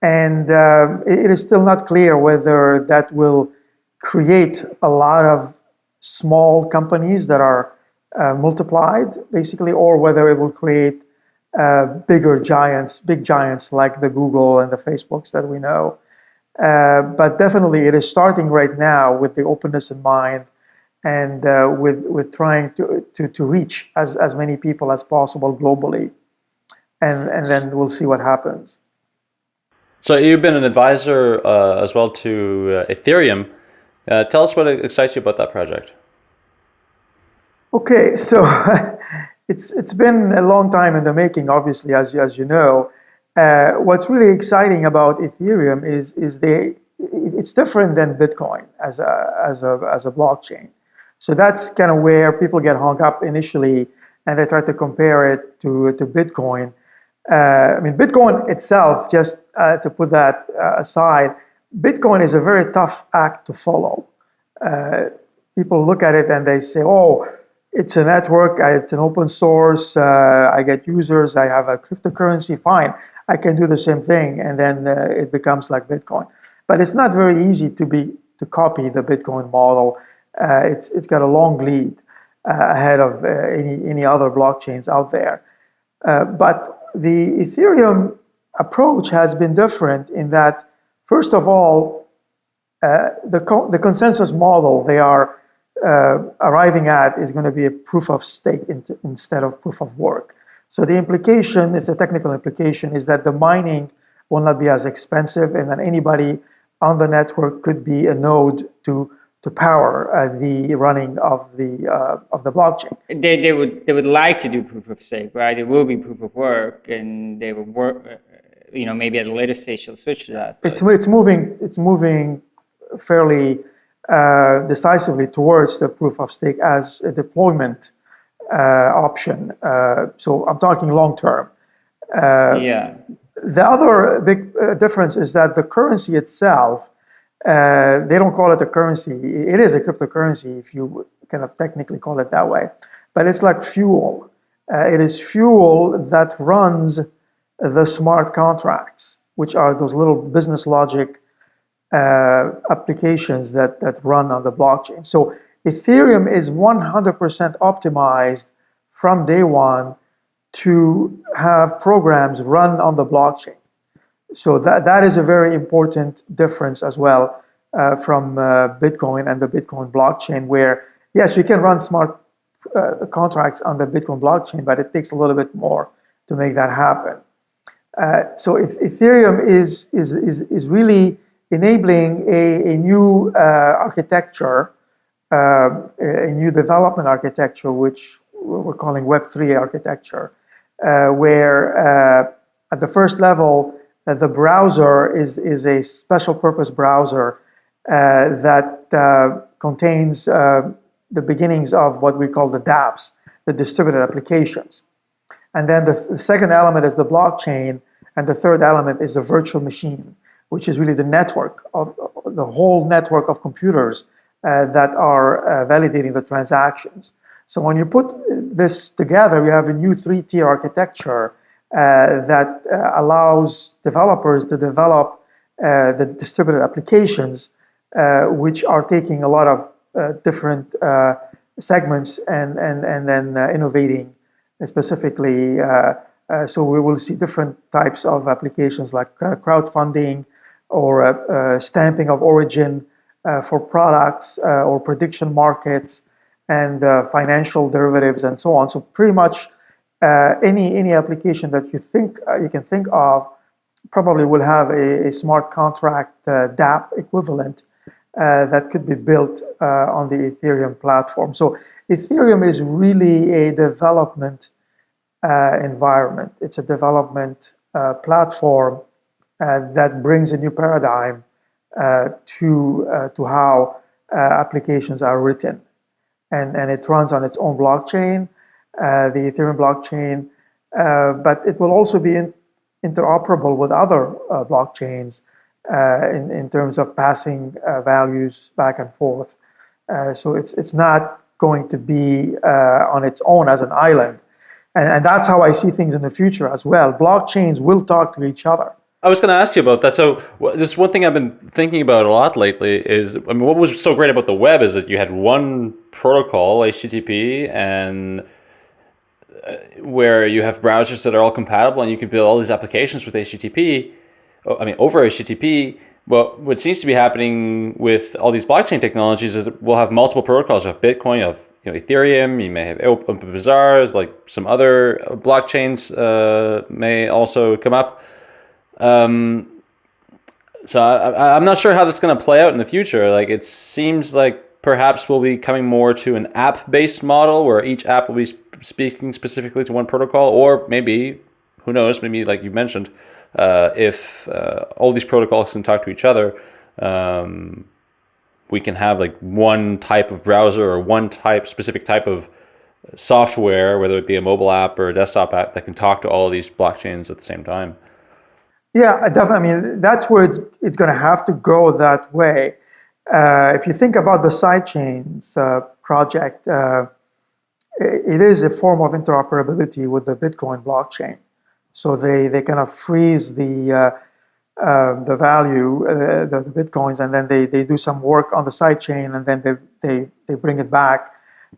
S3: and uh, it is still not clear whether that will create a lot of small companies that are uh, multiplied, basically, or whether it will create uh, bigger giants, big giants like the Google and the Facebooks that we know. Uh, but definitely, it is starting right now with the openness in mind and uh, with with trying to, to to reach as as many people as possible globally, and and then we'll see what happens.
S1: So you've been an advisor uh, as well to uh, Ethereum. Uh, tell us what excites you about that project.
S3: Okay, so it's it's been a long time in the making, obviously, as as you know. Uh, what's really exciting about Ethereum is is they it's different than Bitcoin as a as a as a blockchain. So that's kind of where people get hung up initially, and they try to compare it to to Bitcoin. Uh, I mean, Bitcoin itself, just uh, to put that uh, aside, Bitcoin is a very tough act to follow. Uh, people look at it and they say, "Oh." It's a network, it's an open source, uh, I get users, I have a cryptocurrency, fine. I can do the same thing, and then uh, it becomes like Bitcoin. But it's not very easy to be to copy the Bitcoin model. Uh, it's it's got a long lead uh, ahead of uh, any any other blockchains out there. Uh, but the Ethereum approach has been different in that, first of all, uh, the co the consensus model they are arriving at is going to be a proof of stake instead of proof of work. So the implication is a technical implication is that the mining will not be as expensive and that anybody on the network could be a node to to power uh, the running of the uh, of the blockchain.
S2: They, they would they would like to do proof of stake, right? It will be proof of work, and they will work. Uh, you know, maybe at a later stage they'll switch to that.
S3: But. It's it's moving it's moving fairly uh, decisively towards the proof of stake as a deployment uh, option. Uh, so I'm talking long term.
S2: Uh, yeah.
S3: The other big difference is that the currency itself, they don't call it a currency. It is a cryptocurrency if you kind of technically call it that way. But it's like fuel. it is fuel that runs the smart contracts, which are those little business logic uh, applications that, that run on the blockchain. So Ethereum is 100% optimized from day one to have programs run on the blockchain. So that, that is a very important difference as well uh, from uh, Bitcoin and the Bitcoin blockchain where, yes, you can run smart uh, contracts on the Bitcoin blockchain, but it takes a little bit more to make that happen. Uh, so Ethereum is, is, is, is really enabling a, a new uh, architecture uh, a new development architecture, which we're calling Web3 architecture, uh, where uh, at the first level, the browser is, is a special purpose browser that contains the beginnings of what we call the dApps, the distributed applications. And then the, th the, second element is the blockchain, and the third element is the virtual machine, which is really the network of the whole network of computers uh, that are uh, validating the transactions. So when you put uh, this together, you have a new three-tier architecture uh, that uh, allows developers to develop uh, the distributed applications, which are taking a lot of different segments and, and, and then innovating specifically uh, so we will see different types of applications like uh, crowdfunding or uh, stamping of origin uh, for products uh, or prediction markets and uh, financial derivatives and so on. So pretty much any any application that you think you can think of probably will have a, a smart contract dApp equivalent that could be built on the Ethereum platform. So Ethereum is really a development uh, environment. It's a development uh, platform uh, that brings a new paradigm uh, to, uh, to how uh, applications are written. And, and it runs on its own blockchain, the Ethereum blockchain, but it will also be in, interoperable with other blockchains Uh, in, in terms of passing uh, values back and forth. Uh, so it's, it's not going to be on its own as an island. And, and, that's how I see things in the future as well. Blockchains will talk to each other.
S1: I was going to ask you about that. So, this one thing I've been thinking about a lot lately is, I mean, what was so great about the web is that you had one protocol, HTTP, and where you have browsers that are all compatible and you can build all these applications with HTTP, I mean, over HTTP, well, what seems to be happening with all these blockchain technologies is we'll have multiple protocols. Have Bitcoin, you have you know, Ethereum, you may have OpenBazaar, like some other blockchains uh, may also come up. Um, so I, I'm not sure how that's going to play out in the future. Like it seems like perhaps we'll be coming more to an app-based model where each app will be speaking specifically to one protocol, or maybe, who knows, maybe like you mentioned, uh, if uh, all these protocols can talk to each other, um, we can have like one type of browser or one type specific type of software, whether it be a mobile app or a desktop app that can talk to all of these blockchains at the same time.
S3: Yeah, I definitely. I mean, that's where it's, it's going to have to go that way. Uh, if you think about the sidechains uh, project, uh, it is a form of interoperability with the Bitcoin blockchain. So they, they kind of freeze the, uh, uh, the value, uh, the, the, Bitcoins, and then they, they do some work on the sidechain and then they, they, they bring it back.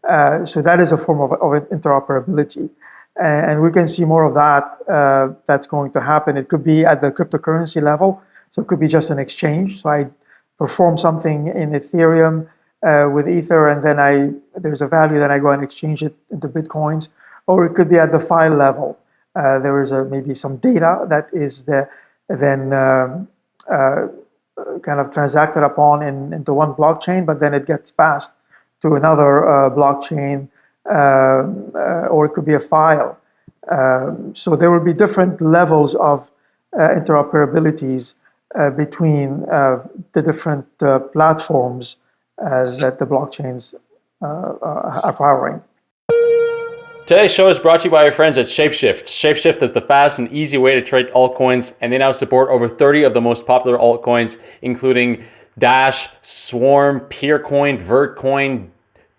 S3: Uh, so that is a form of, of interoperability. And, and we can see more of that uh, that's going to happen. It could be at the cryptocurrency level. So it could be just an exchange. So I perform something in Ethereum uh, with Ether, and then I there's a value, then I go and exchange it into Bitcoins. Or it could be at the file level. Uh, there is a, maybe some data that is the, then um, uh, kind of transacted upon in, into one blockchain, but then it gets passed to another uh, blockchain, um, uh, or it could be a file. Um, so there will be different levels of uh, interoperabilities between the different platforms that the blockchains are powering.
S1: Today's show is brought to you by our friends at Shapeshift. Shapeshift is the fast and easy way to trade altcoins, and they now support over 30 of the most popular altcoins, including Dash, Swarm, Peercoin, Vertcoin,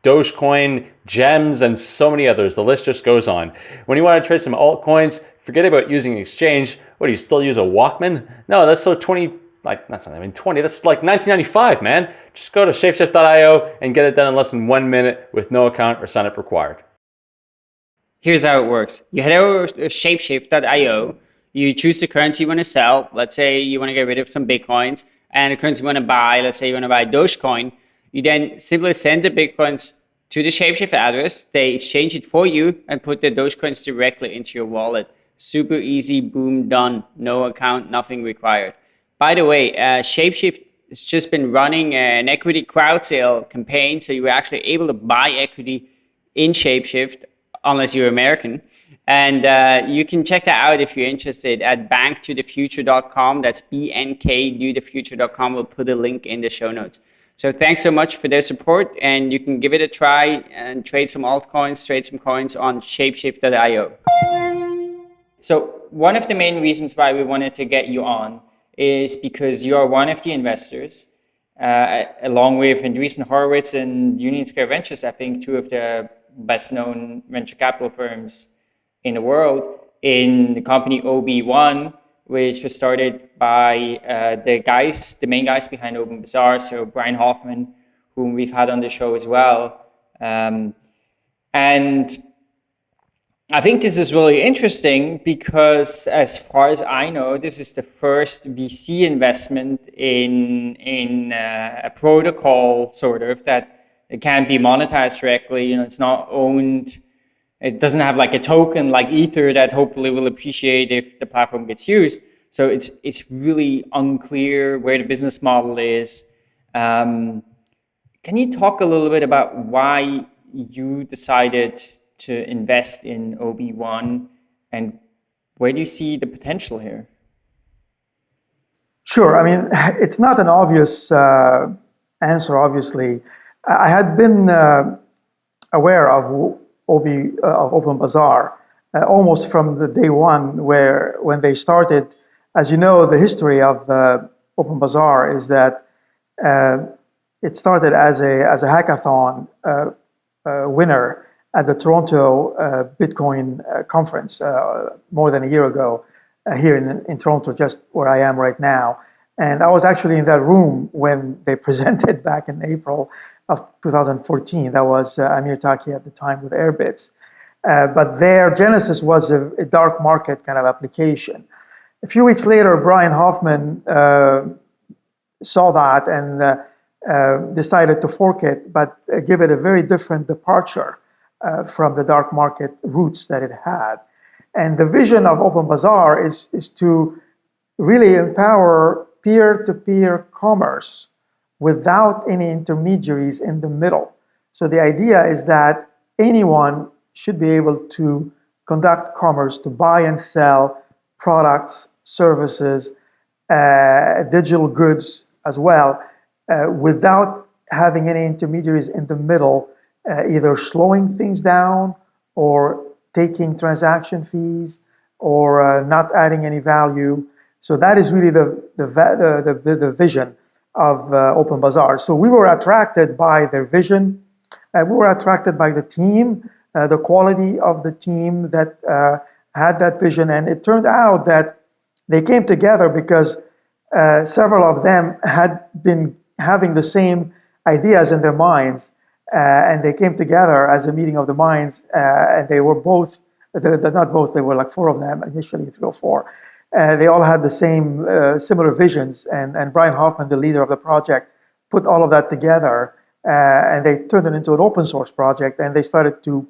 S1: Dogecoin, Gems, and so many others. The list just goes on. When you want to trade some altcoins, forget about using an exchange. What do you still use a Walkman? No, that's so 20 like that's not even 20 that's like 1995 man just go to shapeshift.io and get it done in less than one minute with no account or sign up required
S2: here's how it works. You head over to shapeshift.io, you choose the currency you want to sell. Let's say you want to get rid of some Bitcoins and the currency you want to buy, let's say you want to buy Dogecoin. You then simply send the Bitcoins to the Shapeshift address. They exchange it for you and put the Dogecoins directly into your wallet. Super easy, boom, done. No account, nothing required. By the way, uh, Shapeshift has just been running an equity crowd sale campaign. So you were actually able to buy equity in Shapeshift unless you're American. And uh, you can check that out if you're interested at banktothefuture.com. That's B-N-K-do-the-future.com. We'll put a link in the show notes. So thanks so much for their support, and you can give it a try and trade some altcoins, trade some coins on shapeshift.io. So one of the main reasons why we wanted to get you on is because you are one of the investors, uh, along with Andreessen Horowitz and Union Square Ventures, I think two of the best known venture capital firms in the world in the company OB1, which was started by uh, the guys, the main guys behind Open Bazaar. so Brian Hoffman, whom we've had on the show as well. Um, and I think this is really interesting because as far as I know, this is the first VC investment in, in uh, a protocol sort of that it can't be monetized directly. You know, it's not owned. It doesn't have like a token like Ether that hopefully will appreciate if the platform gets used. So it's it's really unclear where the business model is. Um, can you talk a little bit about why you decided to invest in OB1 and where do you see the potential here?
S3: Sure. I mean, it's not an obvious uh, answer, obviously. I had been uh, aware of OB, uh, of OpenBazaar uh, almost from the day one where when they started. As you know, the history of uh, OpenBazaar is that uh, it started as a, as a hackathon uh, winner at the Toronto Bitcoin conference more than a year ago here in, in Toronto, just where I am right now. And I was actually in that room when they presented back in April of 2014. That was uh, Amir Taaki at the time with Airbitz. Uh, but their genesis was a, a, dark market kind of application. A few weeks later, Brian Hoffman uh, saw that and uh, uh decided to fork it, but uh, give it a very different departure from the dark market roots that it had. And the vision of Open Bazaar is, is to really empower peer-to-peer commerce without any intermediaries in the middle. So the idea is that anyone should be able to conduct commerce, to buy and sell products, services, uh, digital goods as well, uh, without having any intermediaries in the middle, uh, either slowing things down or taking transaction fees or uh, not adding any value. So that is really the, the, the, the, the vision of uh, Open Bazaar. So we were attracted by their vision. Uh, we were attracted by the team, uh, the quality of the team that uh, had that vision. And it turned out that they came together because uh, several of them had been having the same ideas in their minds. Uh, and they came together as a meeting of the minds. and they were both, they're, they're not both, they were like four of them, initially three or four. Uh, they all had the same uh, similar visions, and, and Brian Hoffman, the leader of the project, put all of that together, uh, and they turned it into an open source project, and they started to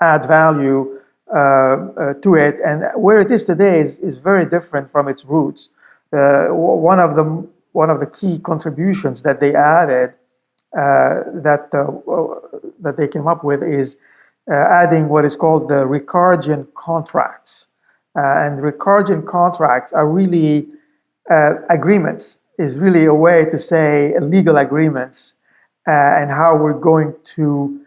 S3: add value uh, uh, to it. And where it is today is, is very different from its roots. Uh, one of the one of the key contributions that they added that that they came up with is adding what is called the Ricardian contracts. Uh, and Ricardian contracts are really uh, agreements, is really a way to say legal agreements uh, and how we're going to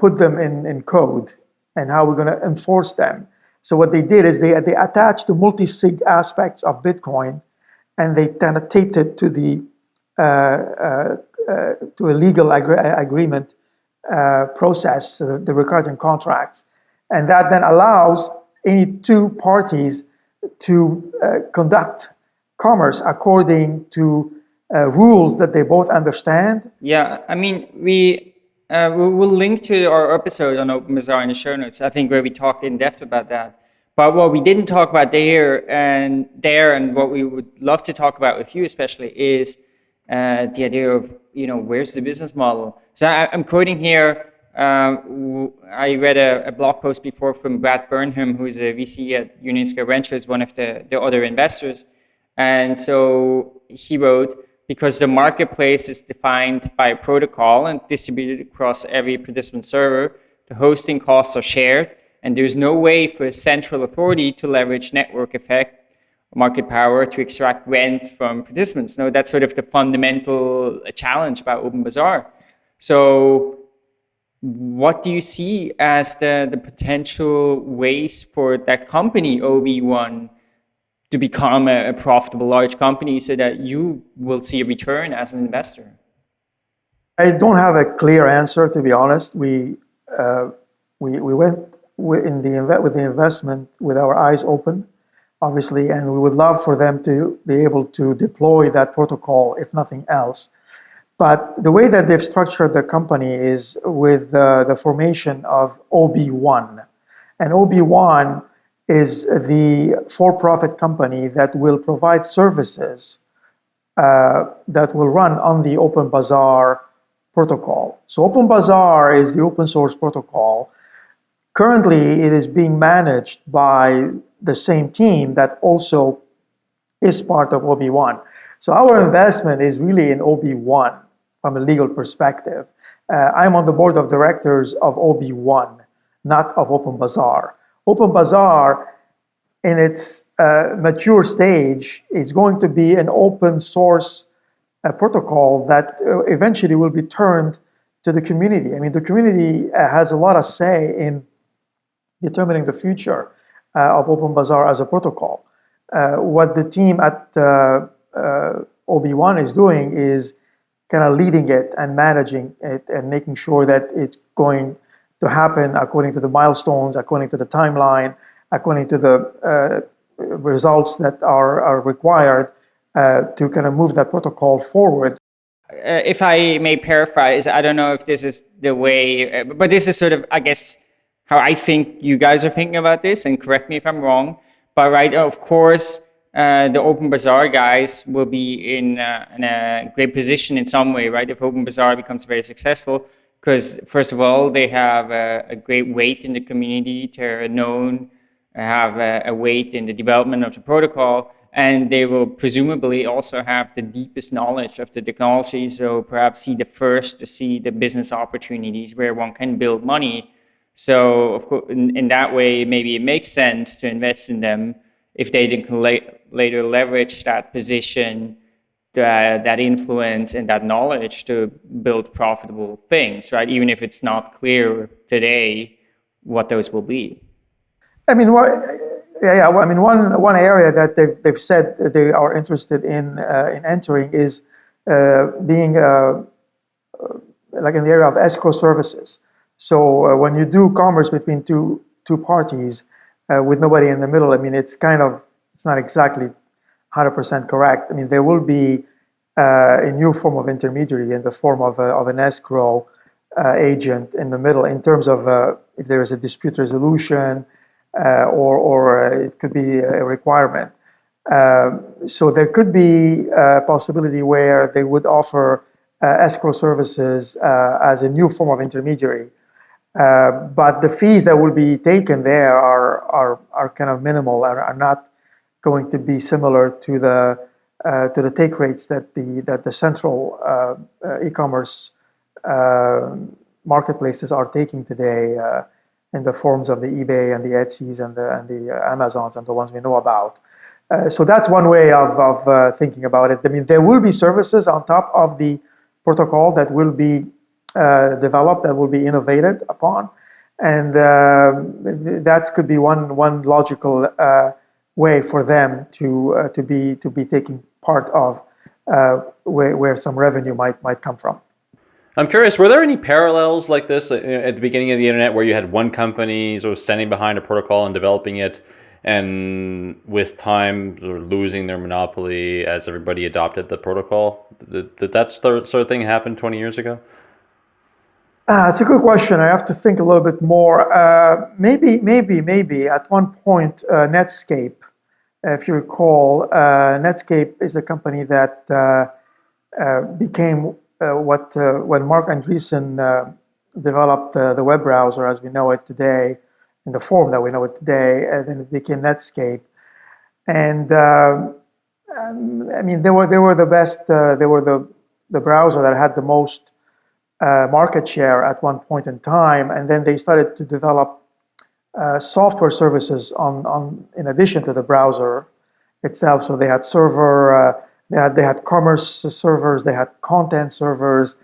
S3: put them in, in code and how we're going to enforce them. So what they did is they, they attached the multi-sig aspects of Bitcoin and they taped it to the uh, uh, uh, to a legal agree agreement process, the, Ricardian contracts. And that then allows any two parties to uh, conduct commerce according to uh, rules that they both understand?
S2: Yeah, I mean, we uh, we will link to our episode on Open Bazaar in the show notes, I think, where we talked in depth about that. But what we didn't talk about there and there, and what we would love to talk about with you especially, is uh, the idea of you know where's the business model. So I, I'm quoting here um, I read a, a, blog post before from Brad Burnham, who is a VC at Union Square Ventures, one of the, the other investors. And so he wrote, because the marketplace is defined by a protocol and distributed across every participant server, the hosting costs are shared, and there's no way for a central authority to leverage network effect, market power to extract rent from participants. No, that's sort of the fundamental challenge about Open Bazaar. So what do you see as the, the potential ways for that company, OB1, to become a, a, profitable large company so that you will see a return as an investor?
S3: I don't have a clear answer, to be honest. We, uh, we, we went in the, with the investment with our eyes open, obviously, and we would love for them to be able to deploy that protocol, if nothing else. But the way that they've structured the company is with uh, the formation of OB1. And OB1 is the for-profit company that will provide services uh, that will run on the Open Bazaar protocol. So Open Bazaar is the open source protocol. Currently, it is being managed by the same team that also is part of OB1. So our investment is really in OB1 from a legal perspective. Uh, I'm on the board of directors of OB1, not of Open Bazaar. Open Bazaar, in its uh, mature stage, is going to be an open source uh, protocol that uh, eventually will be turned to the community. I mean, the community uh, has a lot of say in determining the future uh, of Open Bazaar as a protocol. what the team at OB1 is doing is kind of leading it and managing it and making sure that it's going to happen according to the milestones, according to the timeline, according to the uh, results that are, are required uh, to kind of move that protocol forward.
S2: Uh, if I may paraphrase, I don't know if this is the way, uh, but this is sort of, I guess, how I think you guys are thinking about this, and correct me if I'm wrong. But right, of course, uh, the Open Bazaar guys will be in, uh, in a great position in some way, right? If Open Bazaar becomes very successful, because first of all, they have a, a, great weight in the community, they're known, have a, a weight in the development of the protocol, and they will presumably also have the deepest knowledge of the technology, so perhaps see the first to see the business opportunities where one can build money. So of course, in, in that way, maybe it makes sense to invest in them if they can la later leverage that position, that, that influence and that knowledge to build profitable things, right? Even if it's not clear today what those will be.
S3: I mean, what, yeah, yeah. Well, I mean, one one area that they've they've said they are interested in uh, in entering is uh, being uh, uh like in the area of escrow services. So uh, when you do commerce between two two parties uh, with nobody in the middle, I mean, it's kind of it's not exactly 100% correct. I mean, there will be a new form of intermediary in the form of a, of an escrow agent in the middle in terms of if there is a dispute resolution. Uh, or, or uh, it could be a requirement. Um, so there could be a possibility where they would offer uh, escrow services as a new form of intermediary. But the fees that will be taken there are, are, are kind of minimal, are, are not going to be similar to the uh, to the take rates that the that the central uh, uh, e-commerce marketplaces are taking today in the forms of the eBay and the Etsy's and the, and the uh, Amazons and the ones we know about. Uh, so that's one way of, of uh, thinking about it. I mean, there will be services on top of the protocol that will be uh, developed, that will be innovated upon. And um, that could be one, one logical uh, way for them to, uh, to, be, to be taking part of where, where some revenue might, might come from.
S1: I'm curious, were there any parallels like this at the beginning of the internet where you had one company sort of standing behind a protocol and developing it and with time sort of losing their monopoly as everybody adopted the protocol? Did that sort of thing happen 20 years ago?
S3: Uh, it's a good question. I have to think a little bit more. Uh, maybe, maybe, maybe at one point, uh, Netscape, if you recall, uh, Netscape is a company that uh, uh, became what when Marc Andreessen developed the web browser as we know it today, in the form that we know it today, and then it became Netscape. And um, I mean, they were they were the best. they were the the browser that had the most uh, market share at one point in time, and then they started to develop uh, software services on, on in addition to the browser itself. So they had server uh, they had, they had commerce servers, they had content servers,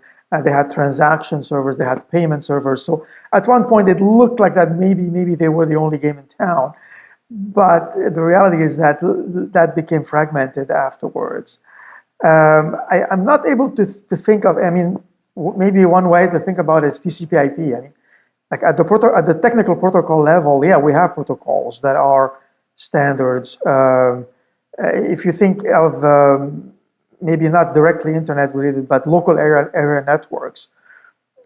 S3: they had transaction servers, they had payment servers. So at one point it looked like that maybe, maybe they were the only game in town. But the reality is that that became fragmented afterwards. Um, I, am not able to, to think of, I mean, maybe one way to think about it is TCP IP. I mean, like at the, proto at the technical protocol level, yeah, we have protocols that are standards. Um, uh, if you think of um, maybe not directly internet related, but local area, area networks,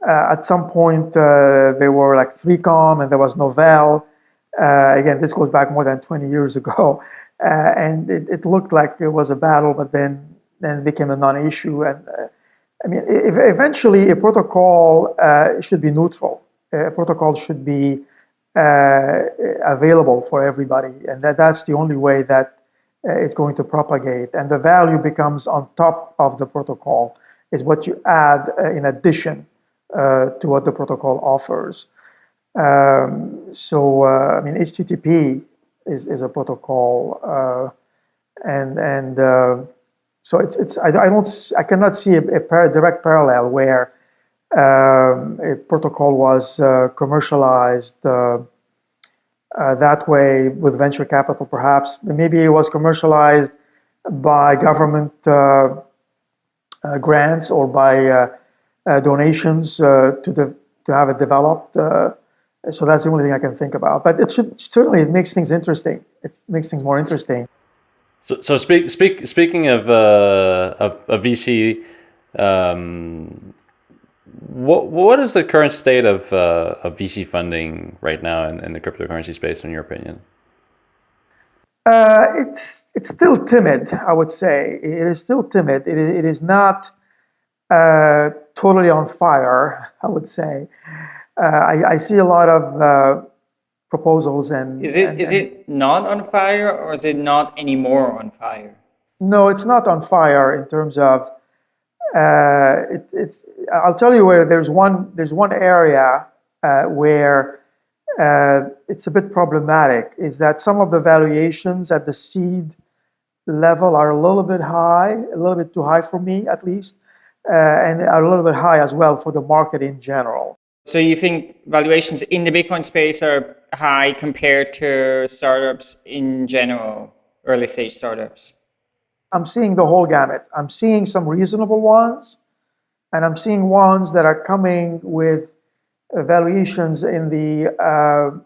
S3: uh, at some point uh, there were like 3Com and there was Novell. again, this goes back more than 20 years ago. and it, it, looked like there was a battle, but then, then became a non-issue. And I mean, eventually a protocol uh, should be neutral. A protocol should be uh, available for everybody, and that, that's the only way that uh, it's going to propagate. And the value becomes on top of the protocol, is what you add uh, in addition uh, to what the protocol offers. Um, so, I mean, HTTP is, is a protocol, and and so it's it's I, I don't I cannot see a, a par direct parallel where um, a protocol was uh, commercialized uh, uh, that way with venture capital perhaps. Maybe it was commercialized by government uh, uh, grants or by uh, donations to, the, to have it developed. so that's the only thing I can think about. But it should certainly it makes things interesting. It makes things more interesting.
S1: So, so speak, speak, speaking of, of, of VC, um, what what is the current state of uh, of VC funding right now in, in the cryptocurrency space, in your opinion?
S3: Uh, it's it's still timid, I would say. It is still timid. It, it is not uh, totally on fire, I would say. Uh, I, I, see a lot of uh, proposals and
S2: is it
S3: and,
S2: is it not on fire or is it not anymore on fire?
S3: No, it's not on fire in terms of uh, it, it's. I'll tell you where there's one there's one area uh, where uh, it's a bit problematic. Is that some of the valuations at the seed level are a little bit high, a little bit too high for me at least, uh, and are a little bit high as well for the market in general.
S2: So you think valuations in the Bitcoin space are high compared to startups in general, early stage startups?
S3: I'm seeing the whole gamut. I'm seeing some reasonable ones, and I'm seeing ones that are coming with valuations in the uh,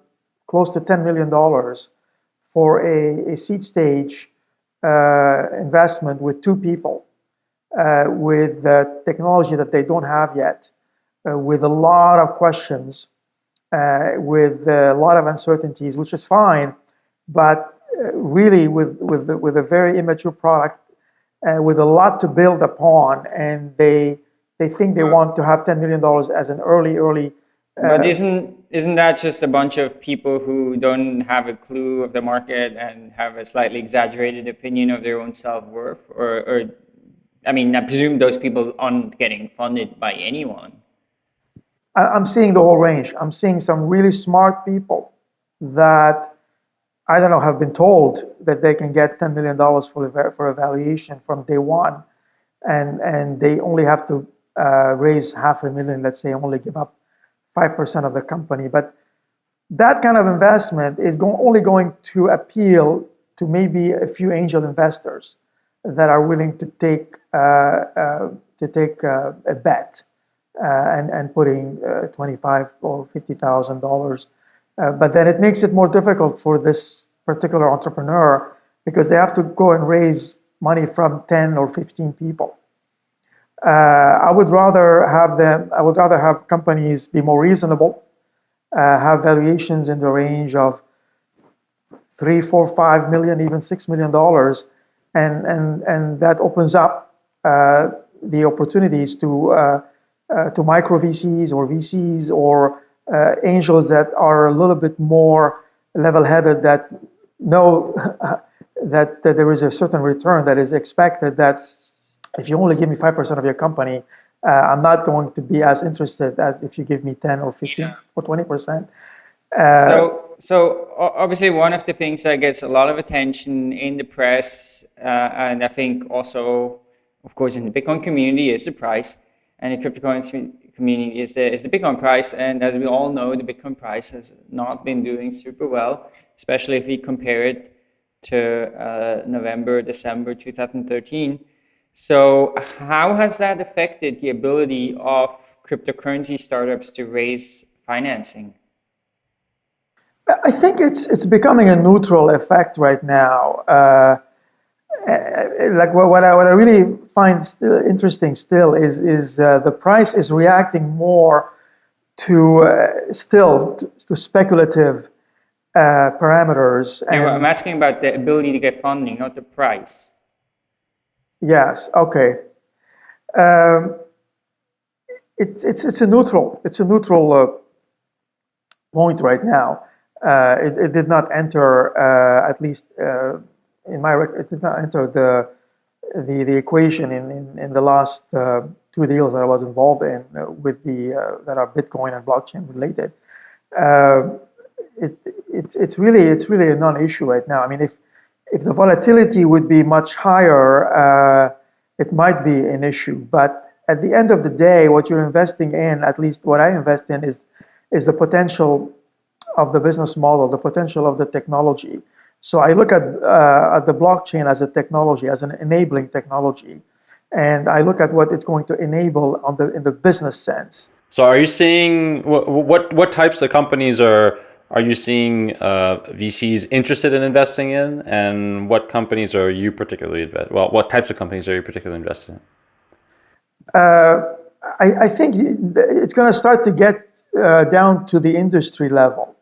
S3: close to $10 million for a, a seed stage uh, investment with two people, uh, with technology that they don't have yet, uh, with a lot of questions, uh, with a lot of uncertainties, which is fine, but really with, with, with a very immature product uh, with a lot to build upon and they they think they want to have $10 million as an early early
S2: uh, but isn't isn't that just a bunch of people who don't have a clue of the market and have a slightly exaggerated opinion of their own self-worth? Or, or i mean i presume those people aren't getting funded by anyone
S3: i'm seeing the whole range i'm seeing some really smart people that I don't know, have been told that they can get $10 million for, a, for a valuation from day one, and, and they only have to uh, raise half a million, let's say, only give up 5% of the company. But that kind of investment is go only going to appeal to maybe a few angel investors that are willing to take, uh, uh, to take uh, a bet and, and putting uh, 25 or $50,000 uh, but then it makes it more difficult for this particular entrepreneur because they have to go and raise money from 10 or 15 people. Uh, I would rather have them, I would rather have companies be more reasonable, uh, have valuations in the range of three, four, five million, even six million dollars, and and and that opens up uh, the opportunities to uh, uh, to micro VCs or VCs or uh, angels that are a little bit more level-headed that know that, that there is a certain return that is expected that if you only give me 5% of your company, uh, I'm not going to be as interested as if you give me 10 or 15 yeah. or 20%.
S2: Uh, so, so obviously one of the things that gets a lot of attention in the press, uh, and I think also, of course, in the Bitcoin community is the price and the cryptocurrency community is the, is the Bitcoin price. And as we all know, the Bitcoin price has not been doing super well, especially if we compare it to uh, November, December 2013. So how has that affected the ability of cryptocurrency startups to raise financing?
S3: I think it's it's becoming a neutral effect right now. Uh, like what, what, I, what I really find still interesting still is, is uh, the price is reacting more to uh, still to, to speculative uh, parameters.
S2: And I'm asking about the ability to get funding, not the price.
S3: Yes, okay. Um, it's, it's, it's a neutral, it's a neutral uh, point right now. Uh, it, it, did not enter, uh, at least in my it did not enter the the, the equation in, in, in the last uh, two deals that I was involved in uh, with the uh, that are Bitcoin and blockchain related. It, it's it's really it's really a non-issue right now. I mean, if if the volatility would be much higher, it might be an issue. But at the end of the day, what you're investing in, at least what I invest in, is is the potential of the business model, the potential of the technology. So I look at, uh, at the blockchain as a technology, as an enabling technology. And I look at what it's going to enable on the, in the business sense.
S1: So are you seeing, what, what, what types of companies are, are you seeing uh, VCs interested in investing in? And what companies are you particularly, invest well, what types of companies are you particularly invested in?
S3: Uh, I, I think it's going to start to get uh, down to the industry level.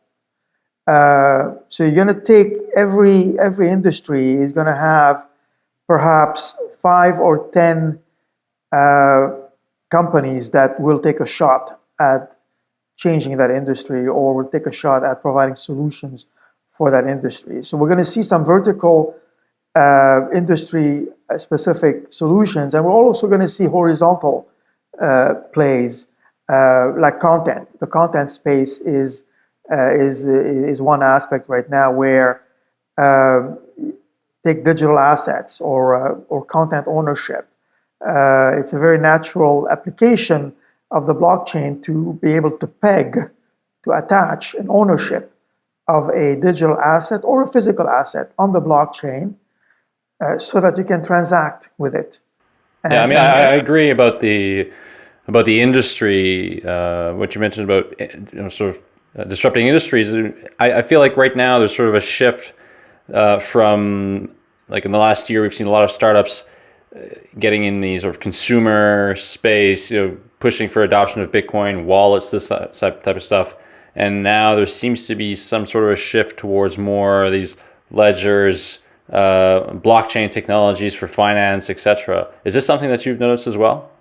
S3: Uh, so you're going to take every every industry is going to have perhaps five or ten uh, companies that will take a shot at changing that industry or will take a shot at providing solutions for that industry. So we're going to see some vertical uh, industry specific solutions and we're also going to see horizontal uh, plays uh, like content. The content space is, uh, is, is one aspect right now where um, take digital assets or, uh, or content ownership. Uh, it's a very natural application of the blockchain to be able to peg, to attach an ownership of a digital asset or a physical asset on the blockchain uh, so that you can transact with it.
S1: And, yeah, I mean, I, I, agree about the about the industry. Uh, what you mentioned about you know, sort of uh, disrupting industries. I, I, feel like right now there's sort of a shift uh, from like in the last year we've seen a lot of startups uh, getting in the sort of consumer space, you know, pushing for adoption of Bitcoin wallets, this type of stuff. And now there seems to be some sort of a shift towards more these ledgers, uh, blockchain technologies for finance, etc. Is this something that you've noticed as well?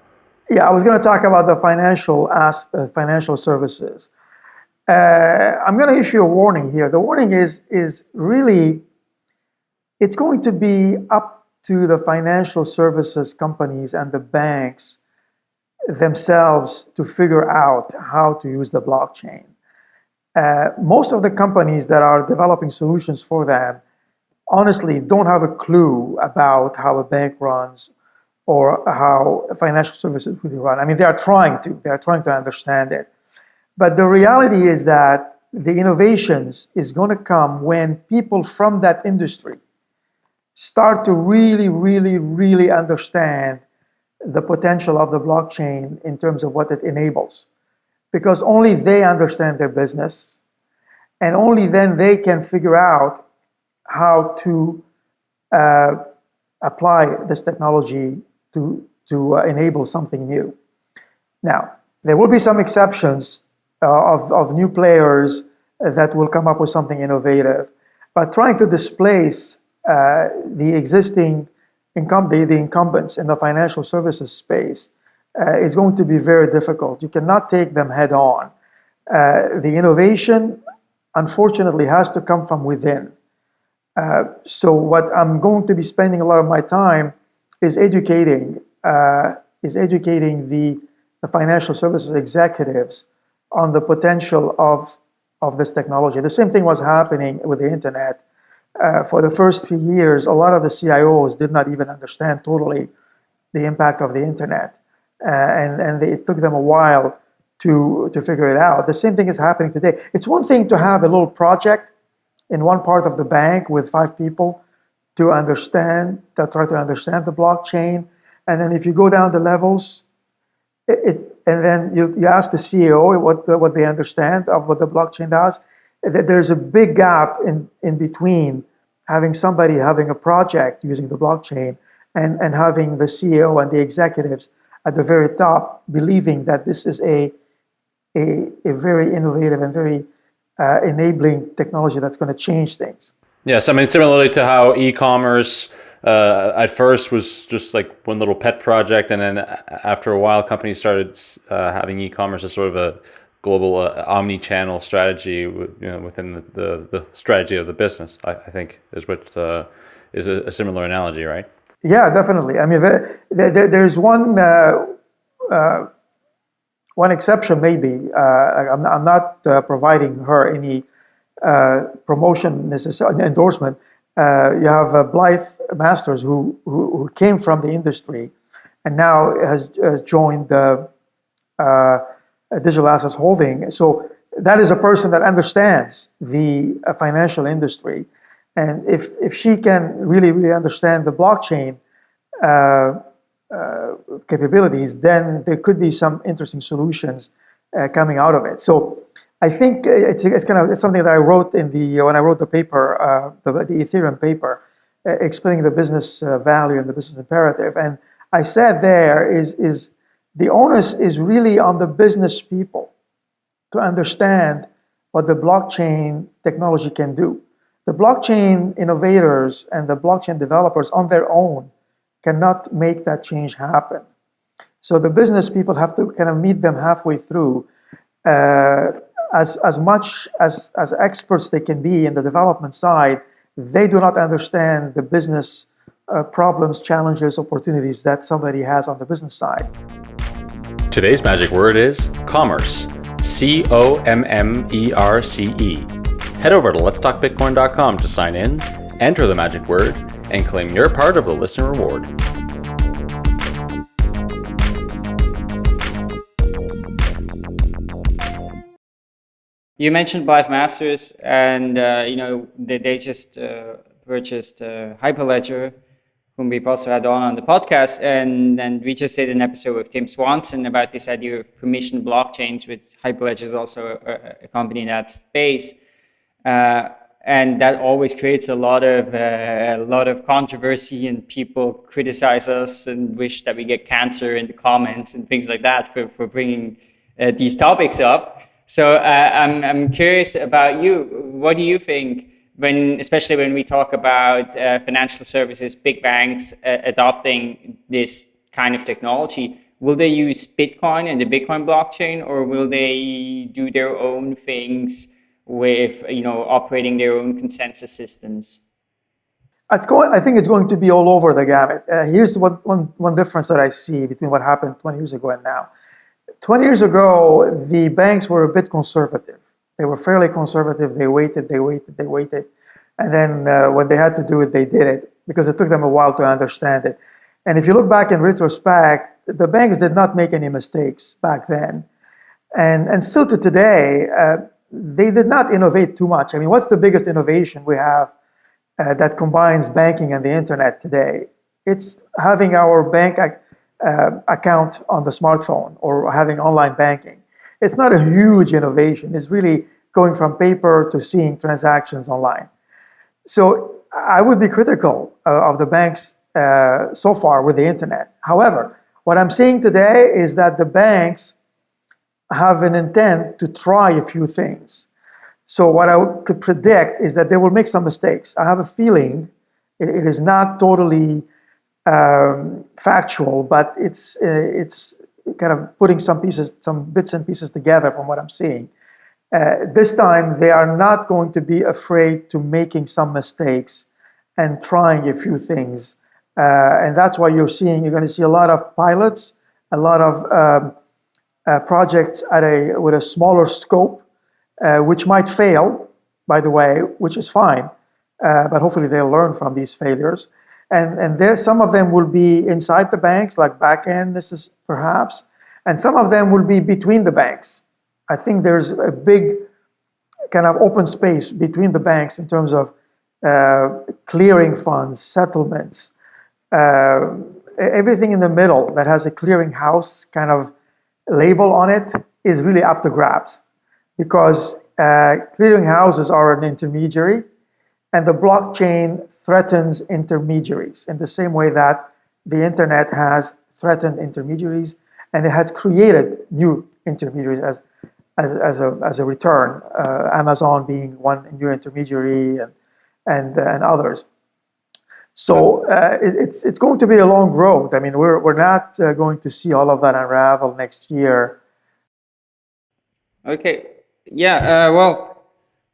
S3: Yeah, I was going to talk about the financial as, uh, financial services. Uh, I'm going to issue a warning here. The warning is is really it's going to be up to the financial services companies and the banks themselves to figure out how to use the blockchain. Uh, most of the companies that are developing solutions for them honestly don't have a clue about how a bank runs or how financial services really run. I mean, they are trying to, they are trying to understand it. But the reality is that the innovations is going to come when people from that industry start to really, really, really understand the potential of the blockchain in terms of what it enables. Because only they understand their business, and only then they can figure out how to uh, apply this technology to, to uh, enable something new. Now, there will be some exceptions uh, of, of new players that will come up with something innovative, but trying to displace uh, the existing the, the incumbents in the financial services space uh, is going to be very difficult. You cannot take them head on. Uh, the innovation, unfortunately, has to come from within. Uh, so what I'm going to be spending a lot of my time is educating, uh, is educating the, the financial services executives on the potential of, of this technology. The same thing was happening with the internet. Uh, for the first few years, a lot of the CIOs did not even understand totally the impact of the internet. Uh, and and they, it took them a while to, to figure it out. The same thing is happening today. It's one thing to have a little project in one part of the bank with five people to understand, to try to understand the blockchain. And then if you go down the levels, it, it and then you, you ask the CEO what, what they understand of what the blockchain does, there's a big gap in, in between having somebody having a project using the blockchain and, and having the CEO and the executives at the very top believing that this is a, a, a very innovative and very uh, enabling technology that's going to change things.
S1: Yes, I mean, similarly to how e-commerce uh, at first was just like one little pet project, and then after a while, companies started uh, having e-commerce as sort of a global uh, omni-channel strategy you know, within the, the, the, strategy of the business. I, I think is what uh, is a, a, similar analogy, right?
S3: Yeah, definitely. I mean, there, there, there's one uh, uh, one exception, maybe. Uh, I'm, I'm, not uh, providing her any uh, promotion necessarily endorsement. you have Blythe Masters, who, who, who came from the industry, and now has joined the digital assets holding. So that is a person that understands the financial industry. And if, if she can really, really understand the blockchain, uh, uh, capabilities, then there could be some interesting solutions uh, coming out of it. So I think it's, it's kind of it's something that I wrote in the when I wrote the paper, uh, the, the, Ethereum paper, explaining the business value and the business imperative. And I said there is is The onus is really on the business people to understand what the blockchain technology can do. The blockchain innovators and the blockchain developers on their own cannot make that change happen. So the business people have to kind of meet them halfway through. Uh, as, as much as, as experts they can be in the development side, they do not understand the business uh, problems, challenges, opportunities that somebody has on the business side.
S1: Today's magic word is commerce. C O M M E R C E. Head over to letstalkbitcoin.com to sign in, enter the magic word, and claim your part of the listener reward.
S2: You mentioned Blythe Masters, and uh, you know they, they just uh, purchased uh, Hyperledger, whom we've also had on on the podcast, and and we just did an episode with Tim Swanson about this idea of permission blockchains. With Hyperledger is also a, a, company in that space, uh, and that always creates a lot of uh, a lot of controversy, and people criticize us and wish that we get cancer in the comments and things like that for for bringing uh, these topics up. So uh, I'm, I'm curious about you. What do you think when, especially when we talk about uh, financial services, big banks uh, adopting this kind of technology? Will they use Bitcoin and the Bitcoin blockchain, or will they do their own things with, you know, operating their own consensus systems?
S3: It's going, I think it's going to be all over the gamut. Uh, here's what, one, one difference that I see between what happened 20 years ago and now. 20 years ago, the banks were a bit conservative. They were fairly conservative. They waited, they waited, they waited. And then uh, when they had to do it, they did it because it took them a while to understand it. And if you look back in retrospect, the banks did not make any mistakes back then. And, and still to today, uh, they did not innovate too much. I mean, what's the biggest innovation we have uh, that combines banking and the internet today? It's having our bank uh, account on the smartphone or having online banking. It's not a huge innovation. It's really going from paper to seeing transactions online. So I would be critical uh, of the banks uh, so far with the internet. However, what I'm seeing today is that the banks have an intent to try a few things. So what I could predict is that they will make some mistakes. I have a feeling it, is not totally um, factual, but it's uh, it's kind of putting some pieces, some bits and pieces together from what I'm seeing. Uh, this time, they are not going to be afraid to making some mistakes and trying a few things. Uh, and that's why you're seeing, you're going to see a lot of pilots, a lot of um, uh, projects at a, with a smaller scope, uh, which might fail, by the way, which is fine. Uh, but hopefully they'll learn from these failures. And, and there, some of them will be inside the banks, like back end this is perhaps, and some of them will be between the banks. I think there's a big kind of open space between the banks in terms of uh, clearing funds, settlements, uh, everything in the middle that has a clearing house kind of label on it is really up to grabs because uh, clearing houses are an intermediary and the blockchain threatens intermediaries in the same way that the internet has threatened intermediaries and it has created new intermediaries as, as, as, a, as a return, uh, Amazon being one new intermediary and, and, uh, and others. So uh, it, it's, it's going to be a long road. I mean, we're, we're not uh, going to see all of that unravel next year.
S2: Okay. Yeah, uh, well,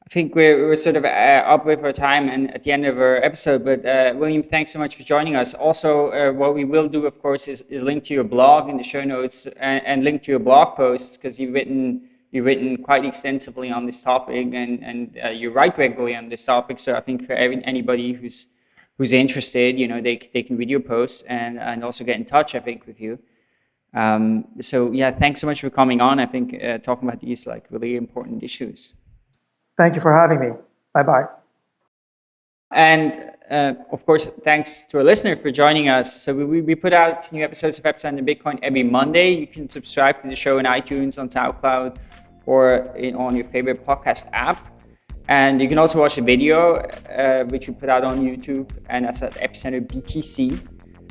S2: I think we're, we're sort of uh, up with our time and at the end of our episode. But uh, William, thanks so much for joining us. Also, uh, what we will do, of course, is, is link to your blog in the show notes and, and link to your blog posts because you've written you've written quite extensively on this topic and and uh, you write regularly on this topic. So I think for every, anybody who's who's interested, you know, they they can read your posts and and also get in touch. I think with you. Um, so yeah, thanks so much for coming on. I think uh, talking about these like really important issues.
S3: Thank you for having me. Bye-bye.
S2: And uh, of course, thanks to our listener for joining us. So we, we put out new episodes of Epicenter Bitcoin every Monday. You can subscribe to the show in iTunes, on SoundCloud, or in, on your favorite podcast app. And you can also watch a video, uh, which we put out on YouTube, and that's at Epicenter BTC.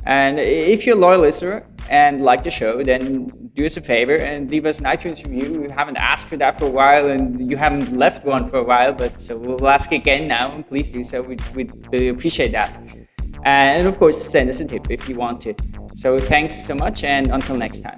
S2: And if you're a loyal listener and like the show, then do us a favor and leave us an iTunes review. We haven't asked for that for a while and you haven't left one for a while, but so we'll ask again now and please do so. We'd, we'd really appreciate that. And of course, send us a tip if you want to. So thanks so much and until next time.